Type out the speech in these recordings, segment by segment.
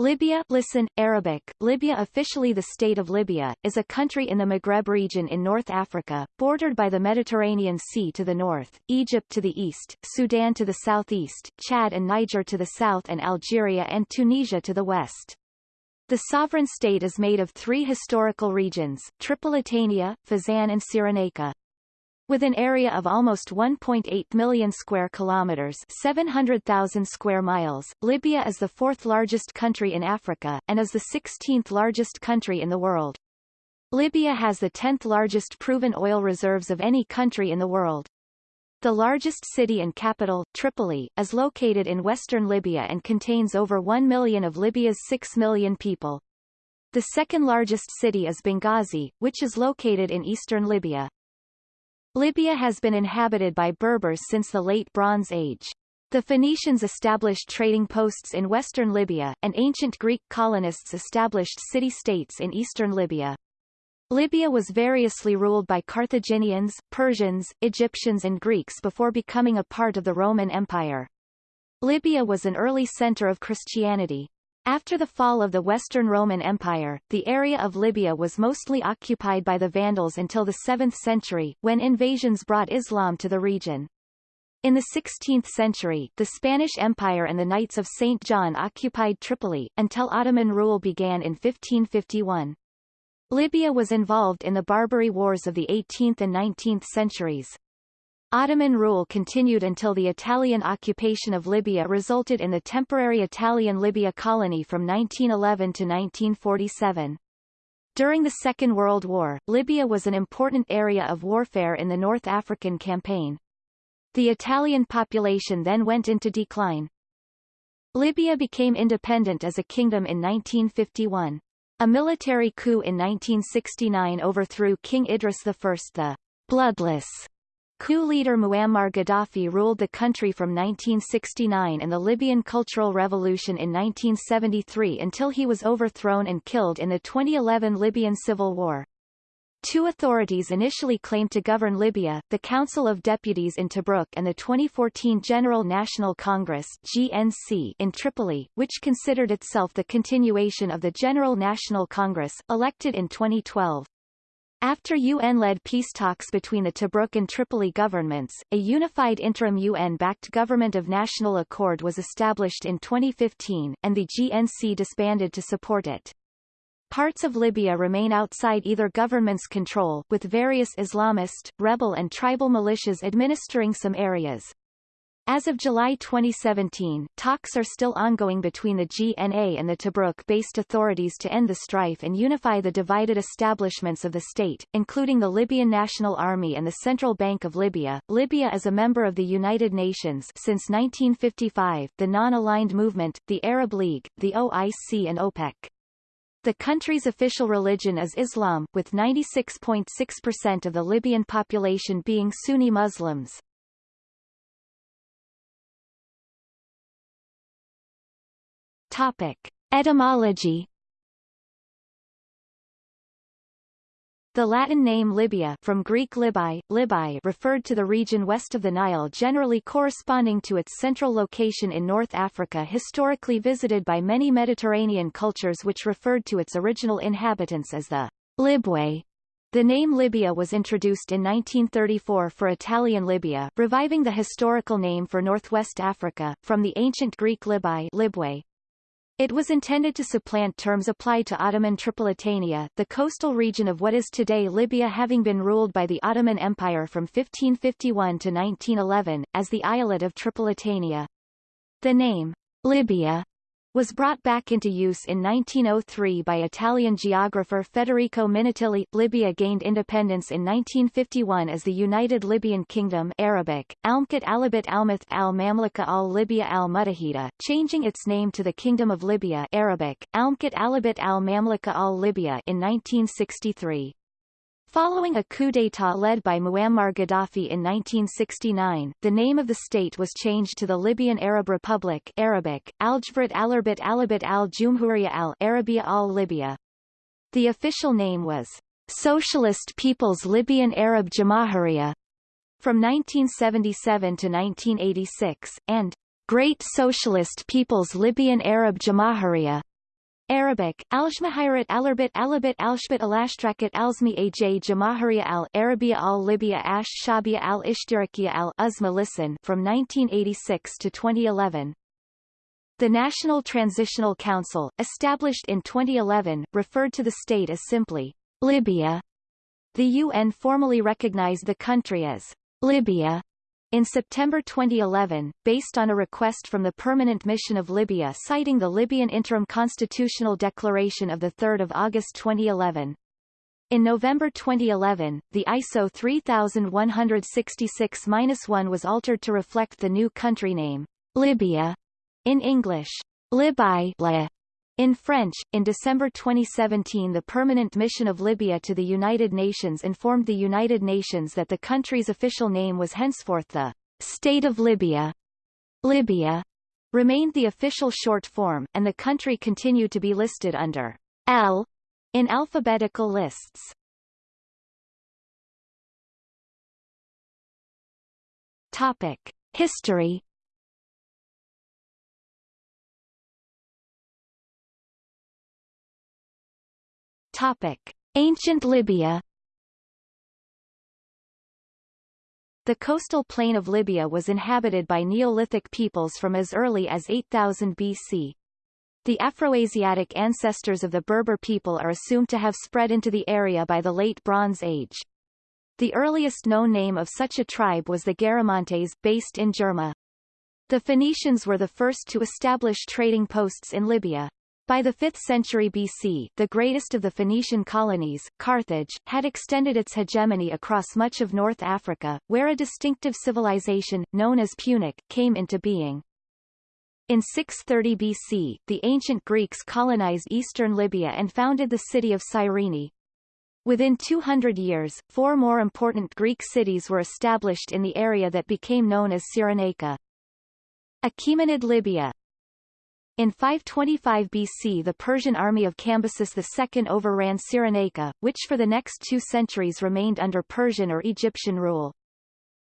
Libya listen, Arabic, Libya officially the State of Libya, is a country in the Maghreb region in North Africa, bordered by the Mediterranean Sea to the north, Egypt to the east, Sudan to the southeast, Chad and Niger to the south and Algeria and Tunisia to the west. The sovereign state is made of three historical regions, Tripolitania, Fezzan and Cyrenaica. With an area of almost 1.8 million square kilometers 700,000 square miles, Libya is the fourth largest country in Africa, and is the 16th largest country in the world. Libya has the 10th largest proven oil reserves of any country in the world. The largest city and capital, Tripoli, is located in western Libya and contains over 1 million of Libya's 6 million people. The second largest city is Benghazi, which is located in eastern Libya. Libya has been inhabited by Berbers since the Late Bronze Age. The Phoenicians established trading posts in western Libya, and ancient Greek colonists established city-states in eastern Libya. Libya was variously ruled by Carthaginians, Persians, Egyptians and Greeks before becoming a part of the Roman Empire. Libya was an early center of Christianity. After the fall of the Western Roman Empire, the area of Libya was mostly occupied by the Vandals until the 7th century, when invasions brought Islam to the region. In the 16th century, the Spanish Empire and the Knights of St. John occupied Tripoli, until Ottoman rule began in 1551. Libya was involved in the Barbary Wars of the 18th and 19th centuries. Ottoman rule continued until the Italian occupation of Libya resulted in the temporary Italian Libya colony from 1911 to 1947. During the Second World War, Libya was an important area of warfare in the North African campaign. The Italian population then went into decline. Libya became independent as a kingdom in 1951. A military coup in 1969 overthrew King Idris I the bloodless Coup leader Muammar Gaddafi ruled the country from 1969 and the Libyan Cultural Revolution in 1973 until he was overthrown and killed in the 2011 Libyan civil war. Two authorities initially claimed to govern Libya, the Council of Deputies in Tobruk and the 2014 General National Congress GNC in Tripoli, which considered itself the continuation of the General National Congress, elected in 2012. After UN-led peace talks between the Tobruk and Tripoli governments, a unified interim UN-backed government of national accord was established in 2015, and the GNC disbanded to support it. Parts of Libya remain outside either government's control, with various Islamist, rebel and tribal militias administering some areas. As of July 2017, talks are still ongoing between the GNA and the Tobruk-based authorities to end the strife and unify the divided establishments of the state, including the Libyan National Army and the Central Bank of Libya. Libya is a member of the United Nations since 1955, the Non-Aligned Movement, the Arab League, the OIC and OPEC. The country's official religion is Islam, with 96.6% of the Libyan population being Sunni Muslims. Topic. Etymology The Latin name Libya from Greek Libai, Libai referred to the region west of the Nile generally corresponding to its central location in North Africa historically visited by many Mediterranean cultures which referred to its original inhabitants as the Libwe. The name Libya was introduced in 1934 for Italian Libya, reviving the historical name for northwest Africa, from the ancient Greek Libwe, it was intended to supplant terms applied to Ottoman Tripolitania, the coastal region of what is today Libya having been ruled by the Ottoman Empire from 1551 to 1911, as the islet of Tripolitania. The name, Libya, was brought back into use in 1903 by Italian geographer Federico Minutilli. Libya gained independence in 1951 as the United Libyan Kingdom Arabic, Almkat Alibit Almath al-Mamlaka al-Libya al-Mutahida, changing its name to the Kingdom of Libya Arabic, Almkat Alibit al-Mamlaka al-Libya in 1963. Following a coup d'état led by Muammar Gaddafi in 1969, the name of the state was changed to the Libyan Arab Republic Arabic, Aljavrat Alarbit Alabit al-Jumhuriya al-Arabia al-Libya. The official name was Socialist People's Libyan Arab Jamahiriya from 1977 to 1986, and Great Socialist People's Libyan Arab Jamahiriya Arabic, Alshmahirat Alarbit Alabit Alshbit Alashtrakat Alzmi Aj Jamahariya al Arabia al Libya Ash Shabia al Ishtirakiya al Uzma Listen from 1986 to 2011. The National Transitional Council, established in 2011, referred to the state as simply Libya. The UN formally recognized the country as Libya in September 2011, based on a request from the Permanent Mission of Libya citing the Libyan Interim Constitutional Declaration of 3 August 2011. In November 2011, the ISO 3166-1 was altered to reflect the new country name, Libya, in English, Libai in French, in December 2017 the Permanent Mission of Libya to the United Nations informed the United Nations that the country's official name was henceforth the State of Libya. Libya remained the official short form, and the country continued to be listed under L in alphabetical lists. Topic. History Topic: Ancient Libya The coastal plain of Libya was inhabited by Neolithic peoples from as early as 8000 BC. The Afroasiatic ancestors of the Berber people are assumed to have spread into the area by the Late Bronze Age. The earliest known name of such a tribe was the Garamantes, based in Jerma. The Phoenicians were the first to establish trading posts in Libya. By the 5th century BC, the greatest of the Phoenician colonies, Carthage, had extended its hegemony across much of North Africa, where a distinctive civilization, known as Punic, came into being. In 630 BC, the ancient Greeks colonized eastern Libya and founded the city of Cyrene. Within 200 years, four more important Greek cities were established in the area that became known as Cyrenaica. Achaemenid Libya, in 525 BC the Persian army of Cambyses II overran Cyrenaica, which for the next two centuries remained under Persian or Egyptian rule.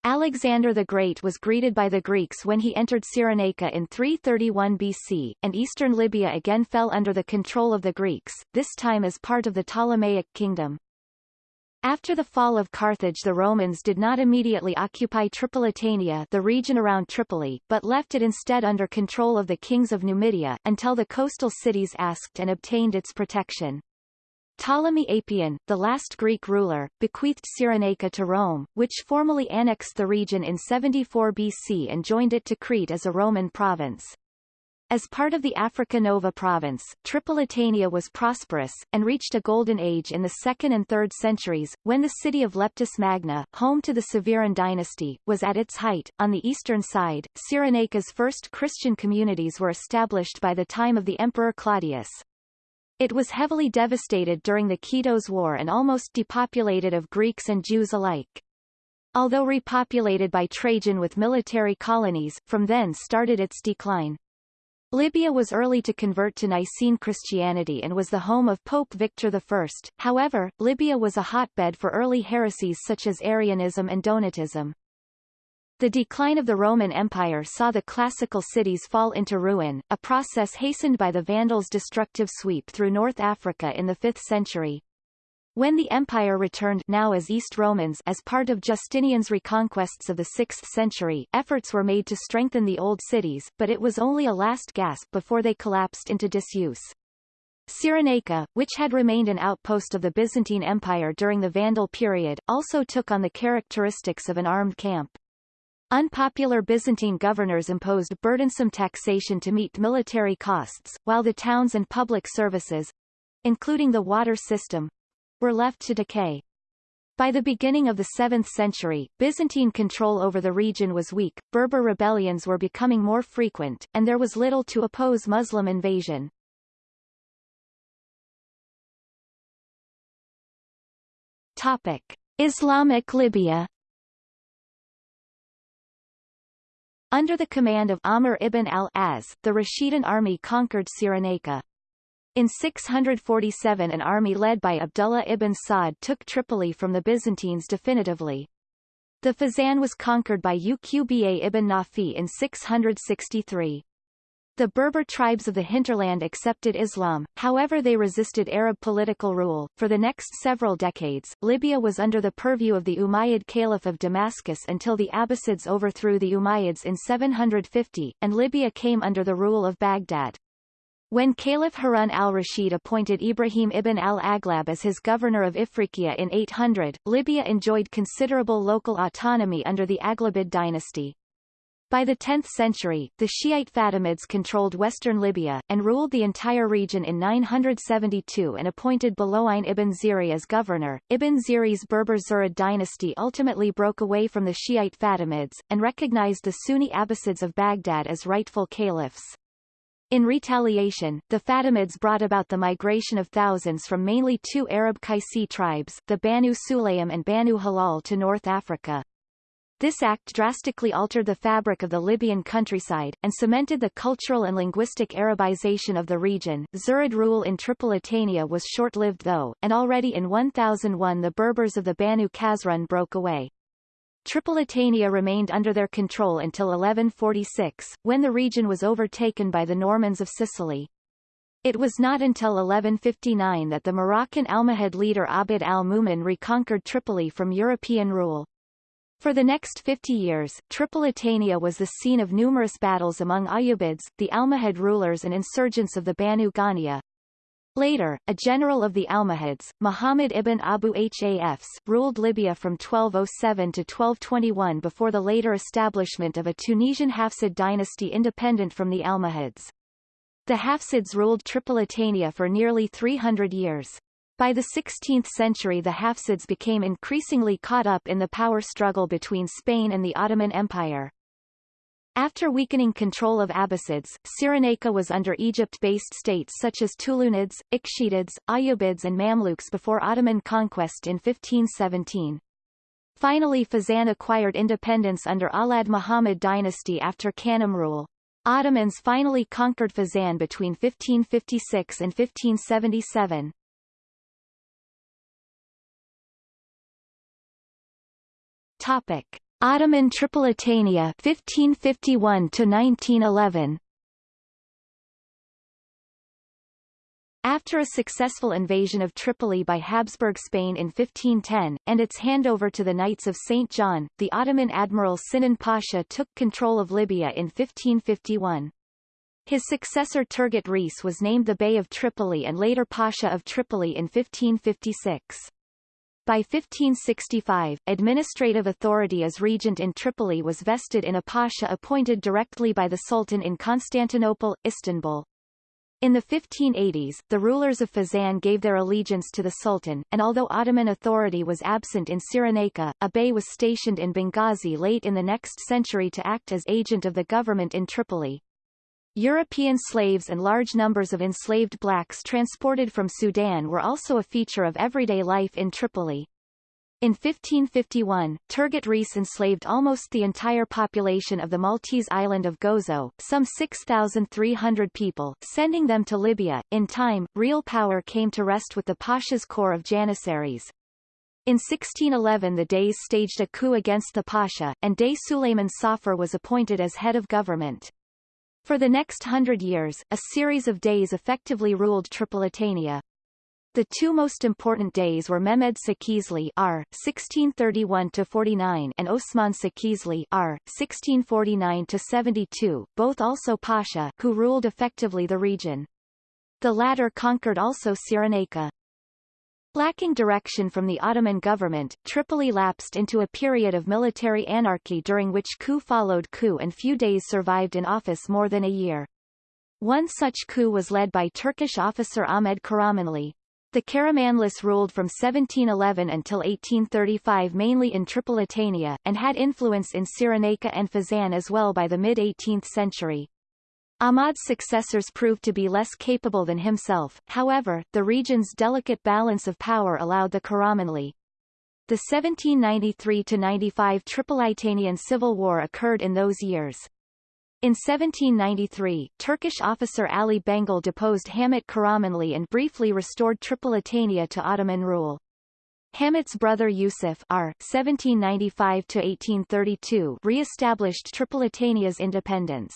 Alexander the Great was greeted by the Greeks when he entered Cyrenaica in 331 BC, and eastern Libya again fell under the control of the Greeks, this time as part of the Ptolemaic kingdom. After the fall of Carthage the Romans did not immediately occupy Tripolitania the region around Tripoli, but left it instead under control of the kings of Numidia, until the coastal cities asked and obtained its protection. Ptolemy Apion, the last Greek ruler, bequeathed Cyrenaica to Rome, which formally annexed the region in 74 BC and joined it to Crete as a Roman province. As part of the Africa Nova province, Tripolitania was prosperous, and reached a golden age in the 2nd and 3rd centuries, when the city of Leptis Magna, home to the Severan dynasty, was at its height. On the eastern side, Cyrenaica's first Christian communities were established by the time of the Emperor Claudius. It was heavily devastated during the Kitos War and almost depopulated of Greeks and Jews alike. Although repopulated by Trajan with military colonies, from then started its decline. Libya was early to convert to Nicene Christianity and was the home of Pope Victor I. However, Libya was a hotbed for early heresies such as Arianism and Donatism. The decline of the Roman Empire saw the classical cities fall into ruin, a process hastened by the Vandals' destructive sweep through North Africa in the 5th century. When the empire returned now as East Romans as part of Justinian's reconquests of the 6th century, efforts were made to strengthen the old cities, but it was only a last gasp before they collapsed into disuse. Cyrenaica, which had remained an outpost of the Byzantine Empire during the Vandal period, also took on the characteristics of an armed camp. Unpopular Byzantine governors imposed burdensome taxation to meet military costs, while the towns and public services, including the water system, were left to decay. By the beginning of the 7th century, Byzantine control over the region was weak, Berber rebellions were becoming more frequent, and there was little to oppose Muslim invasion. Topic. Islamic Libya Under the command of Amr ibn al-As, the Rashidun army conquered Cyrenaica. In 647 an army led by Abdullah ibn Sa'd took Tripoli from the Byzantines definitively. The Fezzan was conquered by Uqba ibn Nafi in 663. The Berber tribes of the hinterland accepted Islam, however they resisted Arab political rule. For the next several decades, Libya was under the purview of the Umayyad Caliph of Damascus until the Abbasids overthrew the Umayyads in 750, and Libya came under the rule of Baghdad. When Caliph Harun al-Rashid appointed Ibrahim ibn al-Aghlab as his governor of Ifriqiya in 800, Libya enjoyed considerable local autonomy under the Aghlabid dynasty. By the 10th century, the Shiite Fatimids controlled western Libya, and ruled the entire region in 972 and appointed Bulu'ayn ibn Ziri as governor. Ibn Ziri's Berber Zirid dynasty ultimately broke away from the Shiite Fatimids, and recognized the Sunni Abbasids of Baghdad as rightful caliphs. In retaliation, the Fatimids brought about the migration of thousands from mainly two Arab Qaisi tribes, the Banu Sulaym and Banu Hilal to North Africa. This act drastically altered the fabric of the Libyan countryside, and cemented the cultural and linguistic Arabization of the region. Zirid rule in Tripolitania was short-lived though, and already in 1001 the Berbers of the Banu Khazrun broke away. Tripolitania remained under their control until 1146, when the region was overtaken by the Normans of Sicily. It was not until 1159 that the Moroccan Almohad leader Abd al-Mumin reconquered Tripoli from European rule. For the next 50 years, Tripolitania was the scene of numerous battles among Ayyubids, the Almohad rulers and insurgents of the Banu Ghaniya. Later, a general of the Almohads, Muhammad ibn Abu Hafs, ruled Libya from 1207 to 1221 before the later establishment of a Tunisian Hafsid dynasty independent from the Almohads. The Hafsids ruled Tripolitania for nearly 300 years. By the 16th century the Hafsids became increasingly caught up in the power struggle between Spain and the Ottoman Empire. After weakening control of Abbasids, Cyrenaica was under Egypt-based states such as Tulunids, Ikhshidids, Ayyubids and Mamluks before Ottoman conquest in 1517. Finally Fezzan acquired independence under Awlad Muhammad dynasty after Kanem rule. Ottomans finally conquered Fezzan between 1556 and 1577. Topic: Ottoman Tripolitania 1551 to 1911. After a successful invasion of Tripoli by Habsburg Spain in 1510, and its handover to the Knights of St. John, the Ottoman admiral Sinan Pasha took control of Libya in 1551. His successor Turgut Reis was named the Bey of Tripoli and later Pasha of Tripoli in 1556. By 1565, administrative authority as regent in Tripoli was vested in a pasha appointed directly by the Sultan in Constantinople, Istanbul. In the 1580s, the rulers of Fezzan gave their allegiance to the Sultan, and although Ottoman authority was absent in Cyrenaica, a bey was stationed in Benghazi late in the next century to act as agent of the government in Tripoli. European slaves and large numbers of enslaved blacks transported from Sudan were also a feature of everyday life in Tripoli. In 1551, Turgut Reis enslaved almost the entire population of the Maltese island of Gozo, some 6,300 people, sending them to Libya. In time, real power came to rest with the Pasha's corps of Janissaries. In 1611 the Deys staged a coup against the Pasha, and Dey Suleiman Safar was appointed as head of government. For the next hundred years, a series of Deys effectively ruled Tripolitania. The two most important Deys were Mehmed Sakizli R. 1631-49 and Osman Sakizli R. 1649-72, both also Pasha, who ruled effectively the region. The latter conquered also Cyrenaica. Lacking direction from the Ottoman government, Tripoli lapsed into a period of military anarchy during which coup followed coup and few Deys survived in office more than a year. One such coup was led by Turkish officer Ahmed Karamanli. The Karamanlis ruled from 1711 until 1835 mainly in Tripolitania, and had influence in Cyrenaica and Fezzan as well by the mid-18th century. Ahmad's successors proved to be less capable than himself, however, the region's delicate balance of power allowed the Karamanli. The 1793–95 Tripolitanian Civil War occurred in those years. In 1793, Turkish officer Ali Benghul deposed Hamit Karamanli and briefly restored Tripolitania to Ottoman rule. Hamit's brother Yusuf R. 1795 re-established Tripolitania's independence.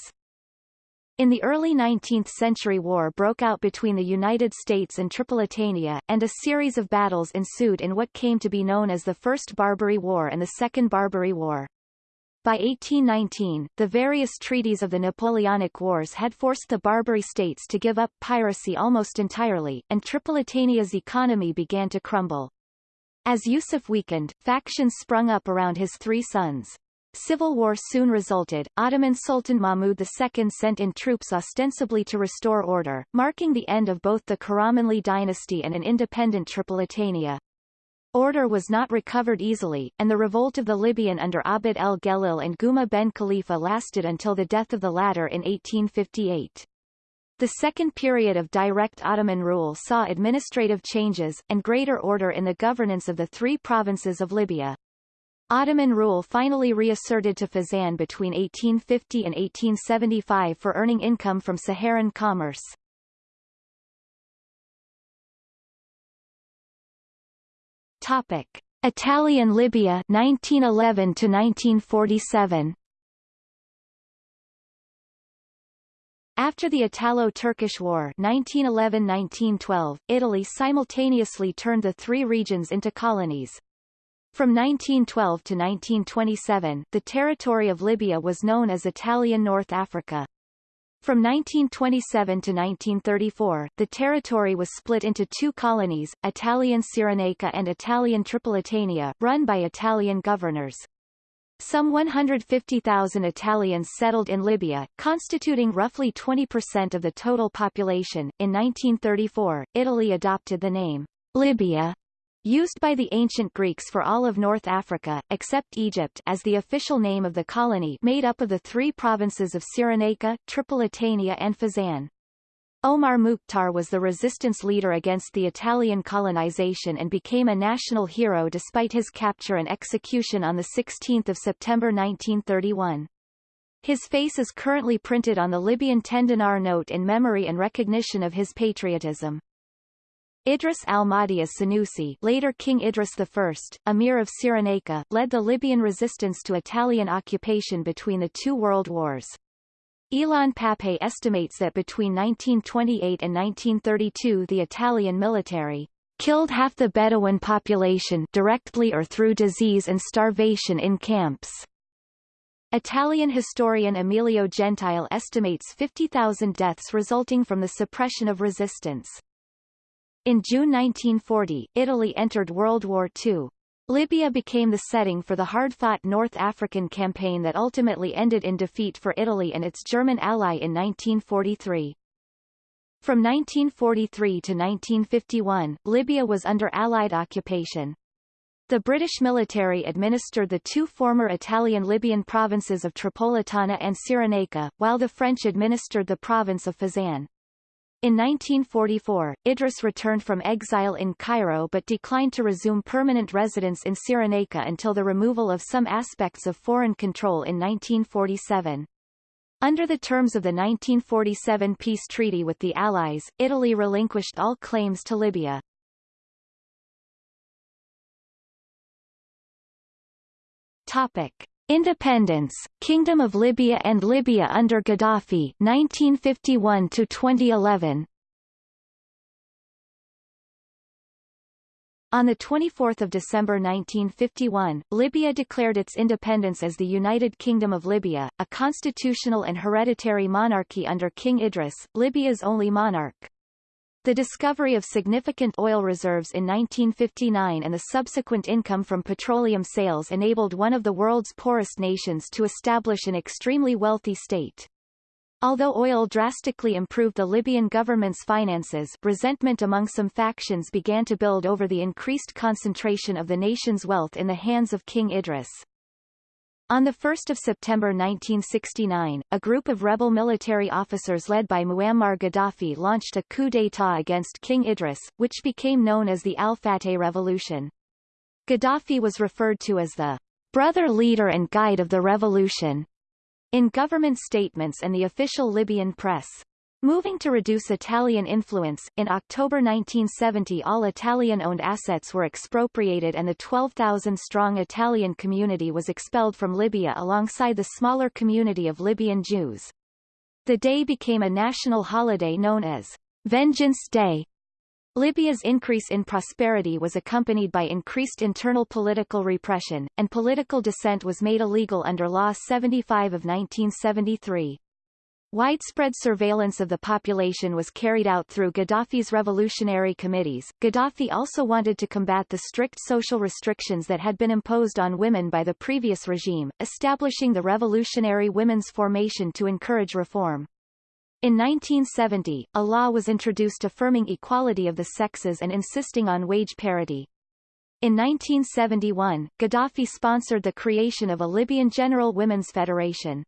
In the early 19th century war broke out between the United States and Tripolitania, and a series of battles ensued in what came to be known as the First Barbary War and the Second Barbary War. By 1819, the various treaties of the Napoleonic Wars had forced the Barbary states to give up piracy almost entirely, and Tripolitania's economy began to crumble. As Yusuf weakened, factions sprung up around his three sons. Civil war soon resulted. Ottoman Sultan Mahmud II sent in troops ostensibly to restore order, marking the end of both the Karamanli dynasty and an independent Tripolitania. Order was not recovered easily, and the revolt of the Libyan under Abd el-Gelil and Guma ben Khalifa lasted until the death of the latter in 1858. The second period of direct Ottoman rule saw administrative changes, and greater order in the governance of the three provinces of Libya. Ottoman rule finally reasserted to Fezzan between 1850 and 1875 for earning income from Saharan commerce. Topic: Italian Libya 1911 to 1947. After the Italo-Turkish War 1911-1912, Italy simultaneously turned the three regions into colonies, from 1912 to 1927, the territory of Libya was known as Italian North Africa. From 1927 to 1934, the territory was split into two colonies, Italian Cyrenaica and Italian Tripolitania, run by Italian governors. Some 150,000 Italians settled in Libya, constituting roughly 20% of the total population. In 1934, Italy adopted the name Libya used by the ancient Greeks for all of North Africa, except Egypt as the official name of the colony made up of the three provinces of Cyrenaica, Tripolitania and Fezzan. Omar Mukhtar was the resistance leader against the Italian colonization and became a national hero despite his capture and execution on 16 September 1931. His face is currently printed on the Libyan ten-dinar note in memory and recognition of his patriotism. Idris al-Mahdi as-Senussi later King Idris I, Emir of Cyrenaica, led the Libyan resistance to Italian occupation between the two world wars. Ilan Pappé estimates that between 1928 and 1932 the Italian military killed half the Bedouin population directly or through disease and starvation in camps. Italian historian Emilio Gentile estimates 50,000 deaths resulting from the suppression of resistance. In June 1940, Italy entered World War II. Libya became the setting for the hard-fought North African campaign that ultimately ended in defeat for Italy and its German ally in 1943. From 1943 to 1951, Libya was under Allied occupation. The British military administered the two former Italian-Libyan provinces of Tripolitana and Cyrenaica, while the French administered the province of Fezzan. In 1944, Idris returned from exile in Cairo but declined to resume permanent residence in Cyrenaica until the removal of some aspects of foreign control in 1947. Under the terms of the 1947 peace treaty with the Allies, Italy relinquished all claims to Libya. Topic. Independence, Kingdom of Libya and Libya under Gaddafi 1951 to 2011 On 24 December 1951, Libya declared its independence as the United Kingdom of Libya, a constitutional and hereditary monarchy under King Idris, Libya's only monarch. The discovery of significant oil reserves in 1959 and the subsequent income from petroleum sales enabled one of the world's poorest nations to establish an extremely wealthy state. Although oil drastically improved the Libyan government's finances resentment among some factions began to build over the increased concentration of the nation's wealth in the hands of King Idris. On 1 September 1969, a group of rebel military officers led by Muammar Gaddafi launched a coup d'état against King Idris, which became known as the Al-Fateh Revolution. Gaddafi was referred to as the brother leader and guide of the revolution in government statements and the official Libyan press. Moving to reduce Italian influence, in October 1970 all Italian-owned assets were expropriated and the 12,000-strong Italian community was expelled from Libya alongside the smaller community of Libyan Jews. The day became a national holiday known as Vengeance Day. Libya's increase in prosperity was accompanied by increased internal political repression, and political dissent was made illegal under Law 75 of 1973. Widespread surveillance of the population was carried out through Gaddafi's revolutionary committees. Gaddafi also wanted to combat the strict social restrictions that had been imposed on women by the previous regime, establishing the Revolutionary Women's Formation to encourage reform. In 1970, a law was introduced affirming equality of the sexes and insisting on wage parity. In 1971, Gaddafi sponsored the creation of a Libyan General Women's Federation.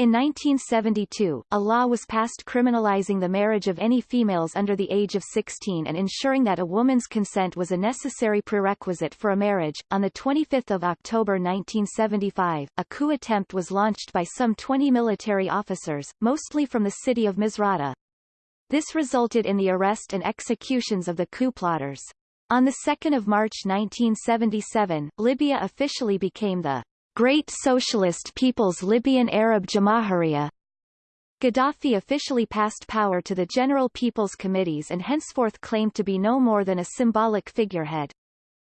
In 1972, a law was passed criminalizing the marriage of any females under the age of 16 and ensuring that a woman's consent was a necessary prerequisite for a marriage. On the 25th of October 1975, a coup attempt was launched by some 20 military officers, mostly from the city of Misrata. This resulted in the arrest and executions of the coup plotters. On 2 March 1977, Libya officially became the Great Socialist People's Libyan Arab Jamahiriya. Gaddafi officially passed power to the General People's Committees and henceforth claimed to be no more than a symbolic figurehead.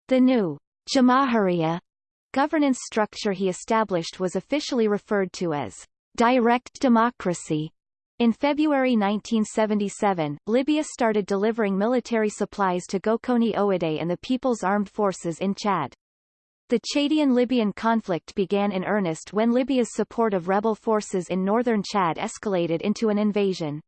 The new Jamahiriya governance structure he established was officially referred to as direct democracy. In February 1977, Libya started delivering military supplies to Goukouni Oueddei and the People's Armed Forces in Chad. The Chadian-Libyan conflict began in earnest when Libya's support of rebel forces in northern Chad escalated into an invasion.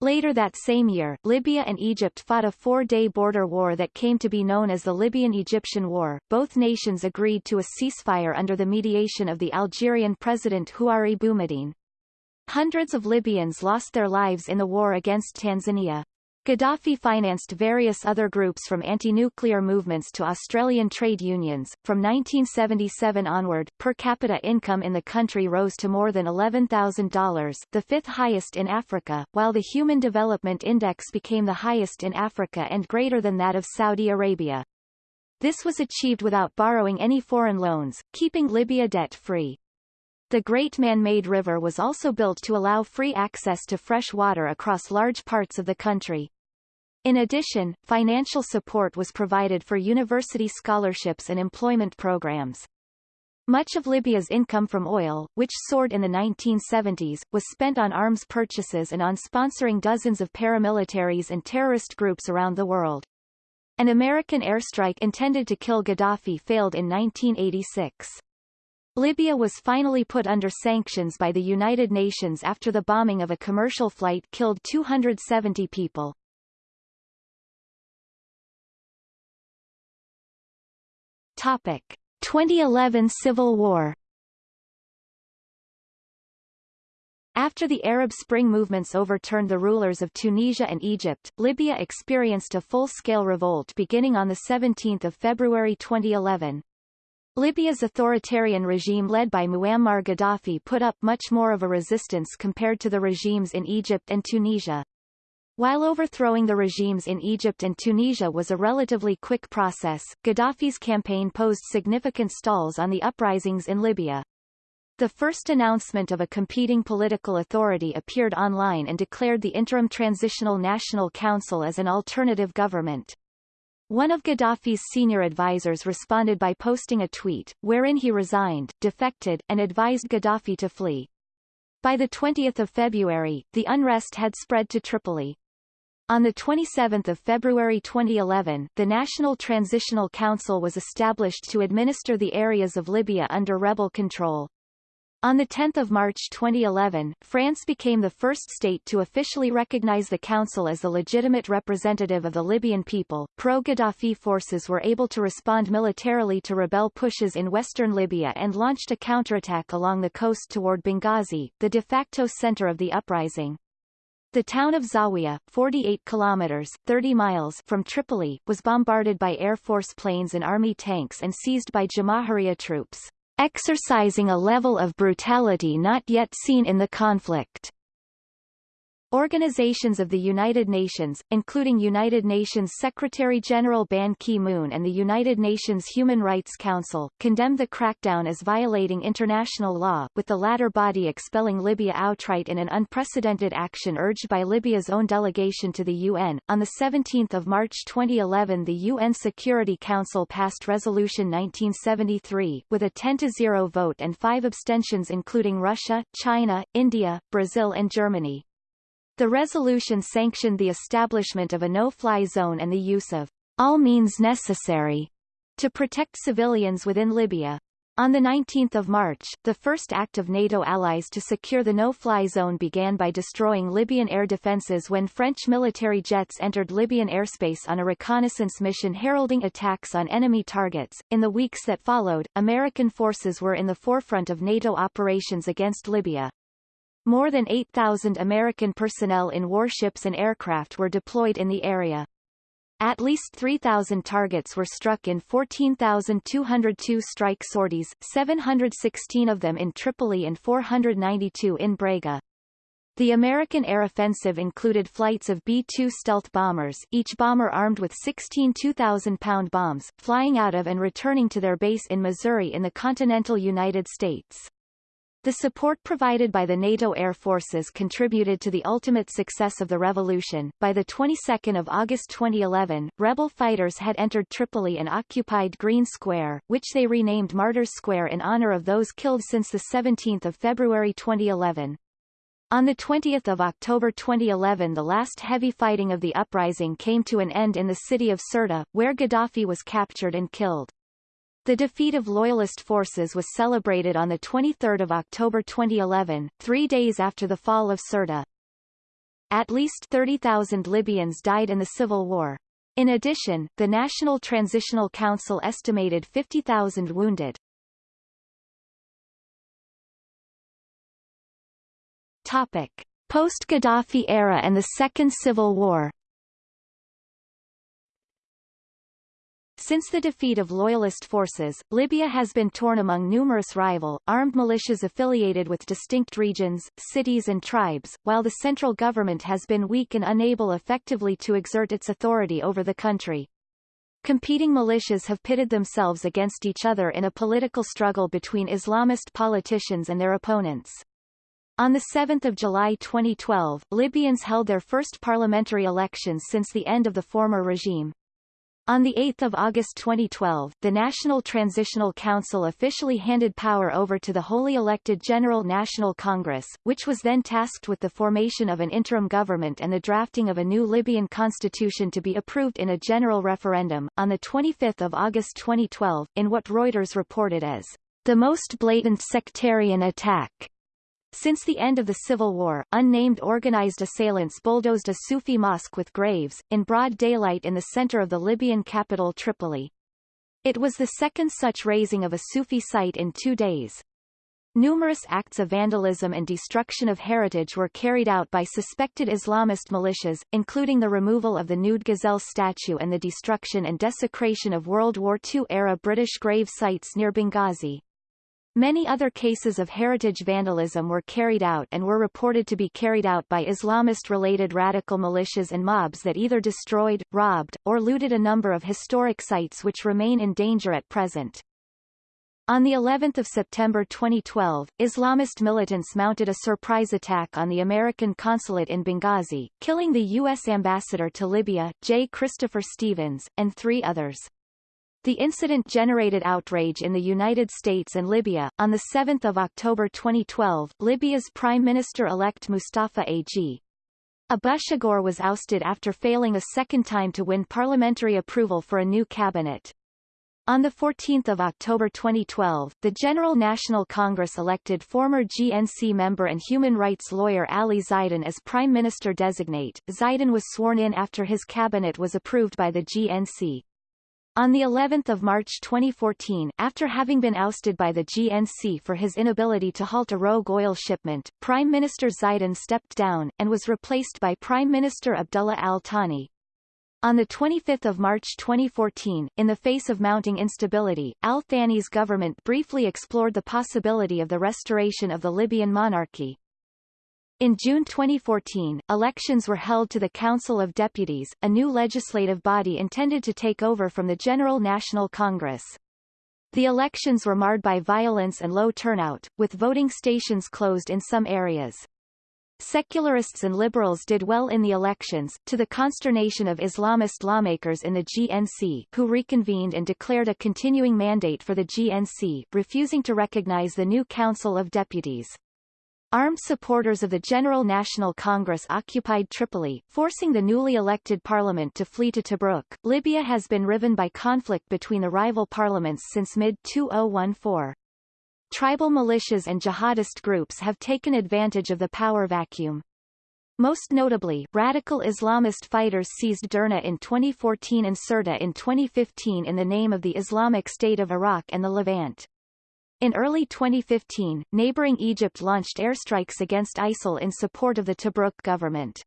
Later that same year, Libya and Egypt fought a four-day border war that came to be known as the Libyan-Egyptian War. Both nations agreed to a ceasefire under the mediation of the Algerian president Houari Boumediene. Hundreds of Libyans lost their lives in the war against Tanzania. Gaddafi financed various other groups from anti-nuclear movements to Australian trade unions. From 1977 onward, per capita income in the country rose to more than $11,000, the fifth highest in Africa, while the Human Development Index became the highest in Africa and greater than that of Saudi Arabia. This was achieved without borrowing any foreign loans, keeping Libya debt-free. The Great Man-Made River was also built to allow free access to fresh water across large parts of the country. In addition, financial support was provided for university scholarships and employment programs. Much of Libya's income from oil, which soared in the 1970s, was spent on arms purchases and on sponsoring dozens of paramilitaries and terrorist groups around the world. An American airstrike intended to kill Gaddafi failed in 1986. Libya was finally put under sanctions by the United Nations after the bombing of a commercial flight killed 270 people. Topic: 2011 Civil War. After the Arab Spring movements overturned the rulers of Tunisia and Egypt, Libya experienced a full-scale revolt beginning on 17 February 2011. Libya's authoritarian regime led by Muammar Gaddafi put up much more of a resistance compared to the regimes in Egypt and Tunisia. While overthrowing the regimes in Egypt and Tunisia was a relatively quick process, Gaddafi's campaign posed significant stalls on the uprisings in Libya. The first announcement of a competing political authority appeared online and declared the Interim Transitional National Council as an alternative government. One of Gaddafi's senior advisers responded by posting a tweet, wherein he resigned, defected, and advised Gaddafi to flee. By 20 February, the unrest had spread to Tripoli. On 27 February 2011, the National Transitional Council was established to administer the areas of Libya under rebel control. On 10 March 2011, France became the first state to officially recognize the council as the legitimate representative of the Libyan people. Pro-Gaddafi forces were able to respond militarily to rebel pushes in western Libya and launched a counterattack along the coast toward Benghazi, the de facto center of the uprising. The town of Zawiya, 48 kilometers 30 miles from Tripoli, was bombarded by Air Force planes and Army tanks and seized by Jamahiriya troops, exercising a level of brutality not yet seen in the conflict. Organizations of the United Nations, including United Nations Secretary-General Ban Ki-moon and the United Nations Human Rights Council, condemned the crackdown as violating international law, with the latter body expelling Libya outright in an unprecedented action urged by Libya's own delegation to the UN. On 17 March 2011 the UN Security Council passed Resolution 1973, with a 10-0 vote and five abstentions including Russia, China, India, Brazil and Germany. The resolution sanctioned the establishment of a no-fly zone and the use of all means necessary to protect civilians within Libya. On 19 March, the first act of NATO allies to secure the no-fly zone began by destroying Libyan air defences when French military jets entered Libyan airspace on a reconnaissance mission heralding attacks on enemy targets. In the weeks that followed, American forces were in the forefront of NATO operations against Libya. More than 8,000 American personnel in warships and aircraft were deployed in the area. At least 3,000 targets were struck in 14,202 strike sorties, 716 of them in Tripoli and 492 in Brega. The American air offensive included flights of B-2 stealth bombers each bomber armed with 16 2,000-pound bombs, flying out of and returning to their base in Missouri in the continental United States. The support provided by the NATO air forces contributed to the ultimate success of the revolution. By the 22nd of August 2011, rebel fighters had entered Tripoli and occupied Green Square, which they renamed Martyrs Square in honor of those killed since the 17th of February 2011. On 20 October 2011 the last heavy fighting of the uprising came to an end in the city of Sirte, where Gaddafi was captured and killed. The defeat of Loyalist forces was celebrated on 23 October 2011, three days after the fall of Sirte. At least 30,000 Libyans died in the civil war. In addition, the National Transitional Council estimated 50,000 wounded. Topic. Post-Gaddafi era and the Second Civil War Since the defeat of Loyalist forces, Libya has been torn among numerous rival, armed militias affiliated with distinct regions, cities and tribes, while the central government has been weak and unable effectively to exert its authority over the country. Competing militias have pitted themselves against each other in a political struggle between Islamist politicians and their opponents. On 7 July 2012, Libyans held their first parliamentary elections since the end of the former regime. On 8 August 2012, the National Transitional Council officially handed power over to the wholly elected General National Congress, which was then tasked with the formation of an interim government and the drafting of a new Libyan constitution to be approved in a general referendum. On 25 August 2012, in what Reuters reported as the most blatant sectarian attack since the end of the Civil War, unnamed organized assailants bulldozed a Sufi mosque with graves, in broad daylight in the center of the Libyan capital Tripoli. It was the second such razing of a Sufi site in two days. Numerous acts of vandalism and destruction of heritage were carried out by suspected Islamist militias, including the removal of the nude gazelle statue and the destruction and desecration of World War II-era British grave sites near Benghazi. Many other cases of heritage vandalism were carried out and were reported to be carried out by Islamist-related radical militias and mobs that either destroyed, robbed, or looted a number of historic sites which remain in danger at present. On the 11th of September 2012, Islamist militants mounted a surprise attack on the American consulate in Benghazi, killing the U.S. ambassador to Libya, J. Christopher Stevens, and three others. The incident generated outrage in the United States and Libya. On 7 October 2012, Libya's Prime Minister-elect Mustafa A.G. Abushagur was ousted after failing a second time to win parliamentary approval for a new cabinet. On 14 October 2012, the General National Congress elected former GNC member and human rights lawyer Ali Zaidan as Prime Minister-designate. Zaidan was sworn in after his cabinet was approved by the GNC. On the 11th of March 2014, after having been ousted by the GNC for his inability to halt a rogue oil shipment, Prime Minister Zaidan stepped down, and was replaced by Prime Minister Abdullah al-Thani. On 25 March 2014, in the face of mounting instability, al-Thani's government briefly explored the possibility of the restoration of the Libyan monarchy. In June 2014, elections were held to the Council of Deputies, a new legislative body intended to take over from the General National Congress. The elections were marred by violence and low turnout, with voting stations closed in some areas. Secularists and liberals did well in the elections, to the consternation of Islamist lawmakers in the GNC who reconvened and declared a continuing mandate for the GNC, refusing to recognize the new Council of Deputies. Armed supporters of the General National Congress occupied Tripoli, forcing the newly elected parliament to flee to Tobruk. Libya has been riven by conflict between the rival parliaments since mid-2014. Tribal militias and jihadist groups have taken advantage of the power vacuum. Most notably, radical Islamist fighters seized Derna in 2014 and Sirte in 2015 in the name of the Islamic State of Iraq and the Levant. In early 2015, neighboring Egypt launched airstrikes against ISIL in support of the Tobruk government.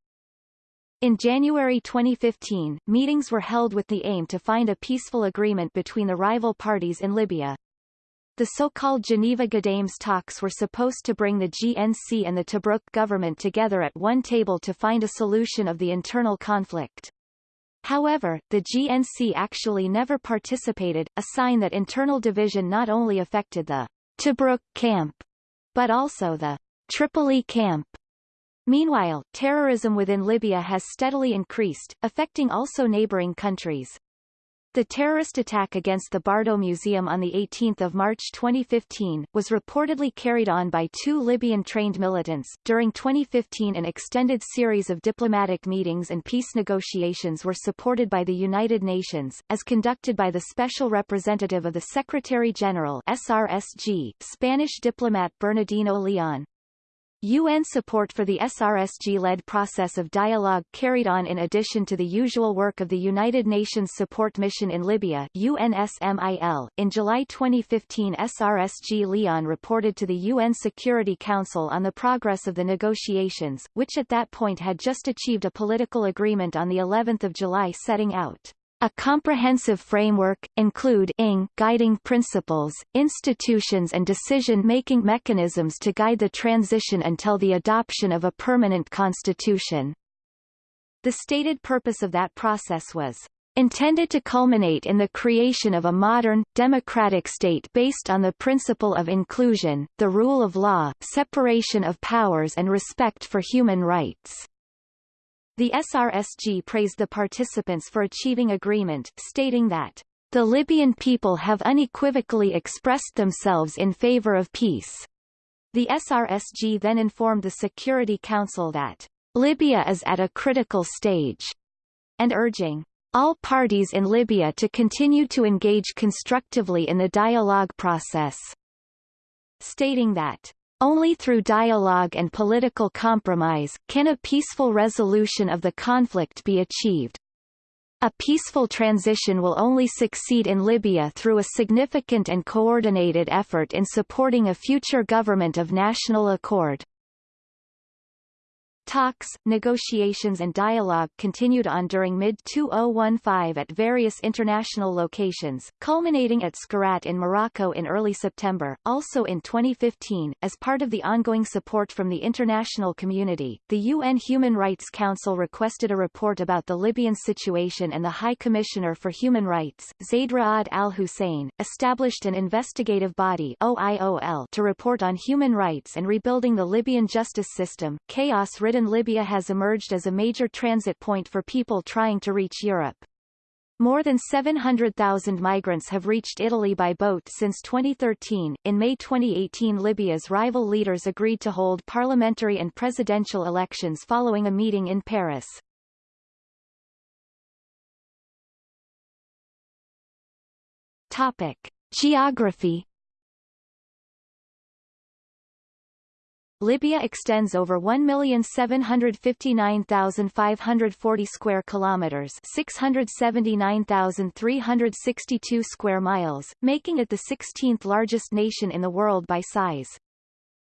In January 2015, meetings were held with the aim to find a peaceful agreement between the rival parties in Libya. The so-called Geneva Ghadames talks were supposed to bring the GNC and the Tobruk government together at one table to find a solution of the internal conflict. However, the GNC actually never participated, a sign that internal division not only affected the Tobruk camp, but also the Tripoli camp. Meanwhile, terrorism within Libya has steadily increased, affecting also neighboring countries. The terrorist attack against the Bardo Museum on 18 March 2015, was reportedly carried on by two Libyan-trained militants. During 2015 an extended series of diplomatic meetings and peace negotiations were supported by the United Nations, as conducted by the Special Representative of the Secretary-General SRSG, Spanish diplomat Bernardino Leon. UN support for the SRSG-led process of dialogue carried on in addition to the usual work of the United Nations Support Mission in Libya UNSMIL. .In July 2015 SRSG Leon reported to the UN Security Council on the progress of the negotiations, which at that point had just achieved a political agreement on the 11th of July setting out a comprehensive framework, include ING guiding principles, institutions and decision-making mechanisms to guide the transition until the adoption of a permanent constitution. The stated purpose of that process was intended to culminate in the creation of a modern, democratic state based on the principle of inclusion, the rule of law, separation of powers and respect for human rights. The SRSG praised the participants for achieving agreement, stating that the Libyan people have unequivocally expressed themselves in favor of peace. The SRSG then informed the Security Council that Libya is at a critical stage, and urging all parties in Libya to continue to engage constructively in the dialogue process, stating that only through dialogue and political compromise, can a peaceful resolution of the conflict be achieved. A peaceful transition will only succeed in Libya through a significant and coordinated effort in supporting a future government of national accord. Talks, negotiations and dialogue continued on during mid-2015 at various international locations, culminating at Skhirat in Morocco in early September. Also in 2015, as part of the ongoing support from the international community, the UN Human Rights Council requested a report about the Libyan situation and the High Commissioner for Human Rights, Zaid Ra'ad al-Hussein, established an investigative body OIOL to report on human rights and rebuilding the Libyan justice system. Libya has emerged as a major transit point for people trying to reach Europe. More than 700,000 migrants have reached Italy by boat since 2013. In May 2018, Libya's rival leaders agreed to hold parliamentary and presidential elections following a meeting in Paris. Topic: Geography Libya extends over 1,759,540 square kilometers, 679,362 square miles, making it the 16th largest nation in the world by size.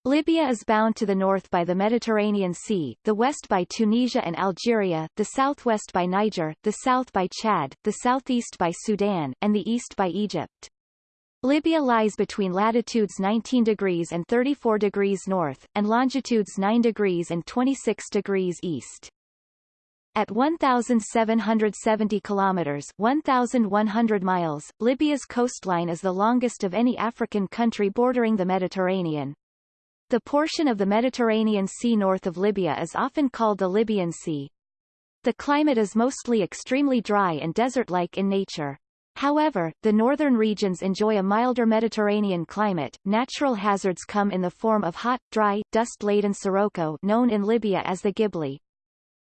Libya is bound to the north by the Mediterranean Sea, the west by Tunisia and Algeria, the southwest by Niger, the south by Chad, the southeast by Sudan, and the east by Egypt. Libya lies between latitudes 19 degrees and 34 degrees north, and longitudes 9 degrees and 26 degrees east. At 1,770 kilometers 1,100 miles, Libya's coastline is the longest of any African country bordering the Mediterranean. The portion of the Mediterranean Sea north of Libya is often called the Libyan Sea. The climate is mostly extremely dry and desert-like in nature. However, the northern regions enjoy a milder Mediterranean climate. Natural hazards come in the form of hot, dry, dust-laden sirocco known in Libya as the Ghibli.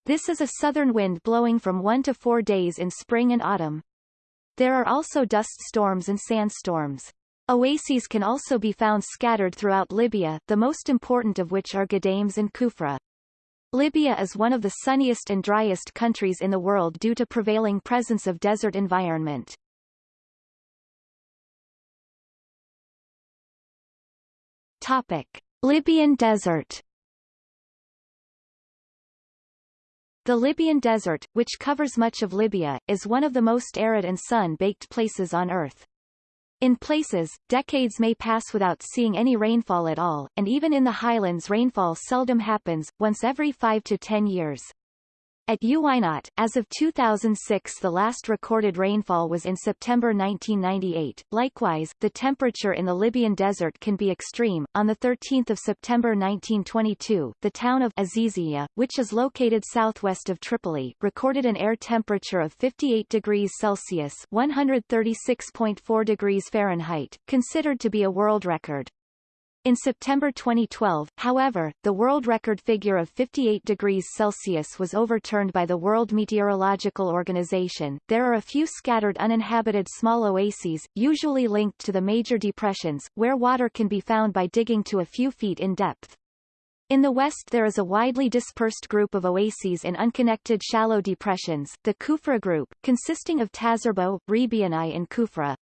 This is a southern wind blowing from one to four days in spring and autumn. There are also dust storms and sandstorms. Oases can also be found scattered throughout Libya, the most important of which are Ghadames and Kufra. Libya is one of the sunniest and driest countries in the world due to prevailing presence of desert environment. Topic. Libyan desert The Libyan Desert, which covers much of Libya, is one of the most arid and sun-baked places on Earth. In places, decades may pass without seeing any rainfall at all, and even in the highlands rainfall seldom happens, once every 5 to 10 years. At Uweinat, as of 2006 the last recorded rainfall was in September 1998. Likewise, the temperature in the Libyan desert can be extreme. On 13 September 1922, the town of Azizia, which is located southwest of Tripoli, recorded an air temperature of 58 degrees Celsius 136.4 degrees Fahrenheit, considered to be a world record. In September 2012, however, the world record figure of 58 degrees Celsius was overturned by the World Meteorological Organization. There are a few scattered uninhabited small oases, usually linked to the major depressions, where water can be found by digging to a few feet in depth. In the west there is a widely dispersed group of oases in unconnected shallow depressions, the Kufra group, consisting of Tazarbo, Rebiani and Kufra.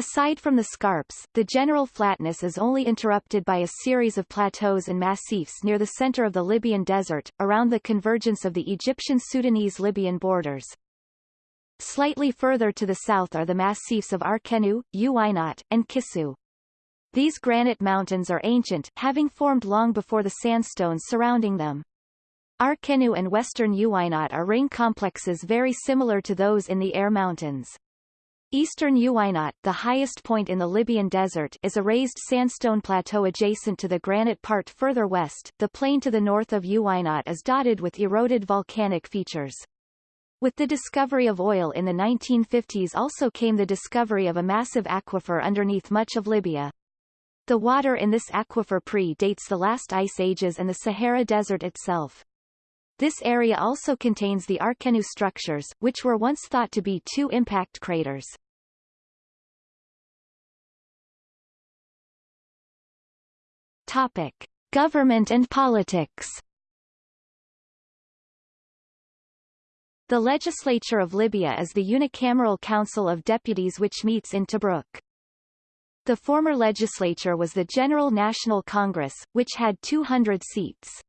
Aside from the scarps, the general flatness is only interrupted by a series of plateaus and massifs near the center of the Libyan desert, around the convergence of the Egyptian-Sudanese-Libyan borders. Slightly further to the south are the massifs of Arkenu, Uweinat, and Kisu. These granite mountains are ancient, having formed long before the sandstones surrounding them. Arkenu and western Uweinat are ring complexes very similar to those in the Air Mountains. Eastern Uweinat, the highest point in the Libyan desert, is a raised sandstone plateau adjacent to the granite part further west. The plain to the north of Uweinat is dotted with eroded volcanic features. With the discovery of oil in the 1950s also came the discovery of a massive aquifer underneath much of Libya. The water in this aquifer pre-dates the last ice ages and the Sahara Desert itself. This area also contains the Arkenu structures, which were once thought to be two impact craters. Topic. Government and politics The legislature of Libya is the unicameral Council of Deputies which meets in Tobruk. The former legislature was the General National Congress, which had 200 seats.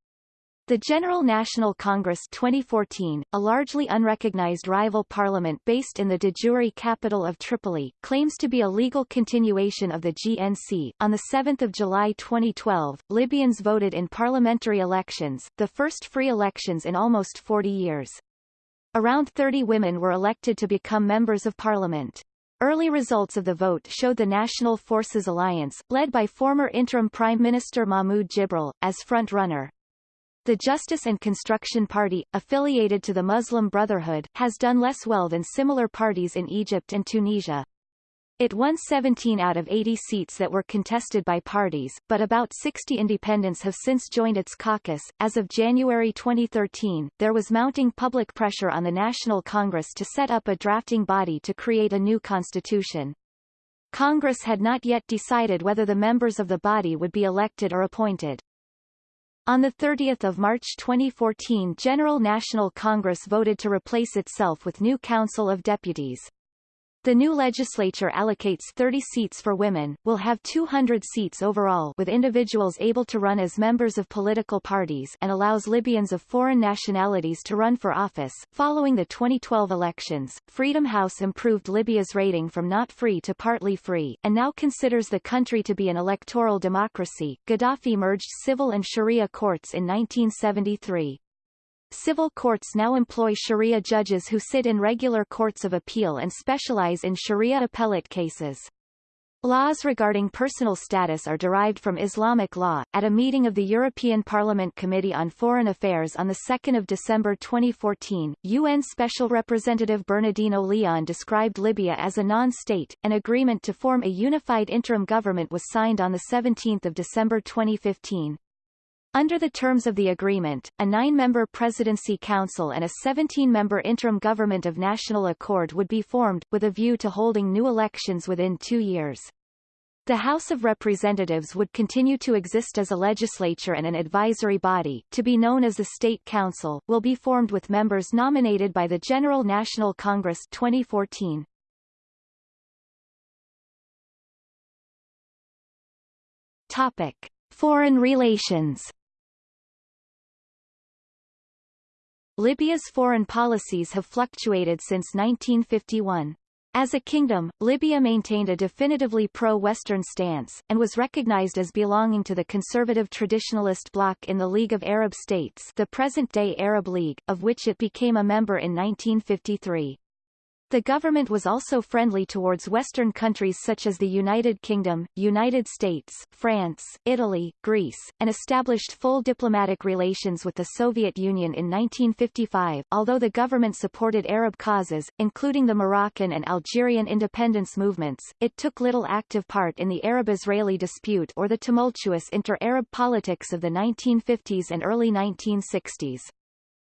The General National Congress 2014, a largely unrecognized rival parliament based in the de jure capital of Tripoli, claims to be a legal continuation of the GNC. On 7 July 2012, Libyans voted in parliamentary elections, the first free elections in almost 40 years. Around 30 women were elected to become members of parliament. Early results of the vote showed the National Forces Alliance, led by former interim Prime Minister Mahmoud Jibril, as front-runner. The Justice and Construction Party, affiliated to the Muslim Brotherhood, has done less well than similar parties in Egypt and Tunisia. It won 17 out of 80 seats that were contested by parties, but about 60 independents have since joined its caucus. As of January 2013, there was mounting public pressure on the National Congress to set up a drafting body to create a new constitution. Congress had not yet decided whether the members of the body would be elected or appointed. On 30 March 2014 General National Congress voted to replace itself with new Council of Deputies. The new legislature allocates 30 seats for women, will have 200 seats overall with individuals able to run as members of political parties and allows Libyans of foreign nationalities to run for office. Following the 2012 elections, Freedom House improved Libya's rating from not free to partly free, and now considers the country to be an electoral democracy. Gaddafi merged civil and Sharia courts in 1973. Civil courts now employ Sharia judges who sit in regular courts of appeal and specialize in Sharia appellate cases. Laws regarding personal status are derived from Islamic law. At a meeting of the European Parliament Committee on Foreign Affairs on 2 December 2014, UN Special Representative Bernardino Leon described Libya as a non-state. An agreement to form a unified interim government was signed on 17 December 2015. Under the terms of the agreement, a nine-member presidency council and a 17-member interim government of national accord would be formed, with a view to holding new elections within two years. The House of Representatives would continue to exist as a legislature and an advisory body, to be known as the State Council, will be formed with members nominated by the General National Congress 2014. Topic. Foreign relations Libya's foreign policies have fluctuated since 1951. As a kingdom, Libya maintained a definitively pro-Western stance, and was recognized as belonging to the conservative traditionalist bloc in the League of Arab States the present-day Arab League, of which it became a member in 1953. The government was also friendly towards Western countries such as the United Kingdom, United States, France, Italy, Greece, and established full diplomatic relations with the Soviet Union in 1955. Although the government supported Arab causes, including the Moroccan and Algerian independence movements, it took little active part in the Arab-Israeli dispute or the tumultuous inter-Arab politics of the 1950s and early 1960s.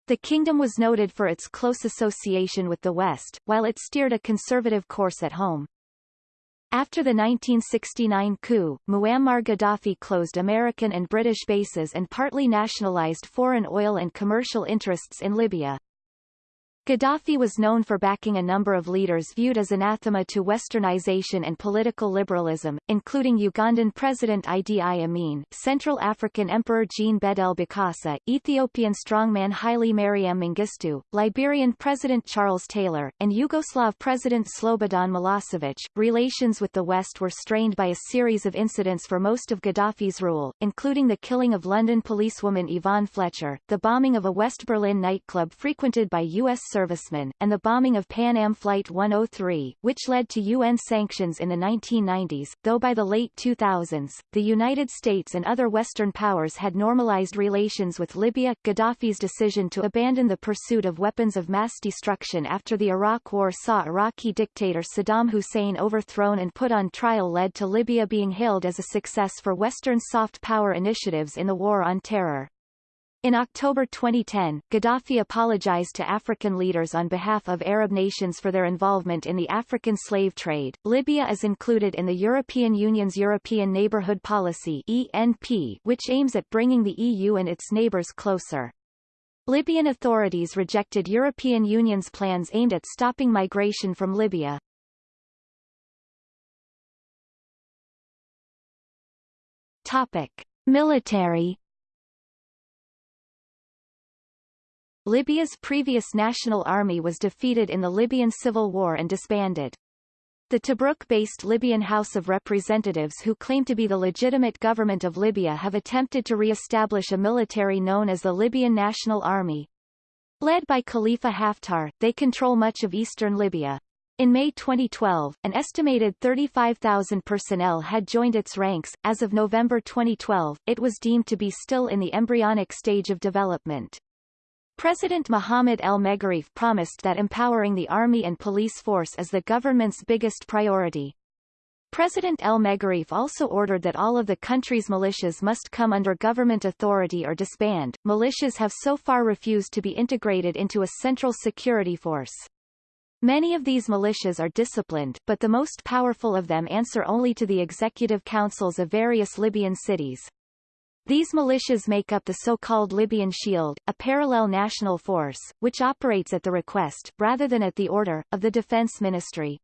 The kingdom was noted for its close association with the West, while it steered a conservative course at home. After the 1969 coup, Muammar Gaddafi closed American and British bases and partly nationalized foreign oil and commercial interests in Libya. Gaddafi was known for backing a number of leaders viewed as anathema to westernization and political liberalism, including Ugandan President Idi Amin, Central African Emperor Jean Bedel Bokassa, Ethiopian strongman Haile Mariam Mengistu, Liberian President Charles Taylor, and Yugoslav President Slobodan Milosevic. Relations with the West were strained by a series of incidents for most of Gaddafi's rule, including the killing of London policewoman Yvonne Fletcher, the bombing of a West Berlin nightclub frequented by U.S servicemen, and the bombing of Pan Am Flight 103, which led to UN sanctions in the 1990s, though by the late 2000s, the United States and other Western powers had normalized relations with Libya. Gaddafi's decision to abandon the pursuit of weapons of mass destruction after the Iraq War saw Iraqi dictator Saddam Hussein overthrown and put on trial led to Libya being hailed as a success for Western soft power initiatives in the War on Terror. In October 2010, Gaddafi apologized to African leaders on behalf of Arab nations for their involvement in the African slave trade. Libya is included in the European Union's European Neighbourhood Policy (ENP), which aims at bringing the EU and its neighbours closer. Libyan authorities rejected European Union's plans aimed at stopping migration from Libya. Topic: Military Libya's previous national army was defeated in the Libyan civil war and disbanded. The Tobruk-based Libyan House of Representatives who claim to be the legitimate government of Libya have attempted to re-establish a military known as the Libyan National Army. Led by Khalifa Haftar, they control much of eastern Libya. In May 2012, an estimated 35,000 personnel had joined its ranks. As of November 2012, it was deemed to be still in the embryonic stage of development. President Mohamed El Megarif promised that empowering the army and police force is the government's biggest priority. President El Megarif also ordered that all of the country's militias must come under government authority or disband. Militias have so far refused to be integrated into a central security force. Many of these militias are disciplined, but the most powerful of them answer only to the executive councils of various Libyan cities. These militias make up the so-called Libyan Shield, a parallel national force, which operates at the request, rather than at the order, of the Defense Ministry.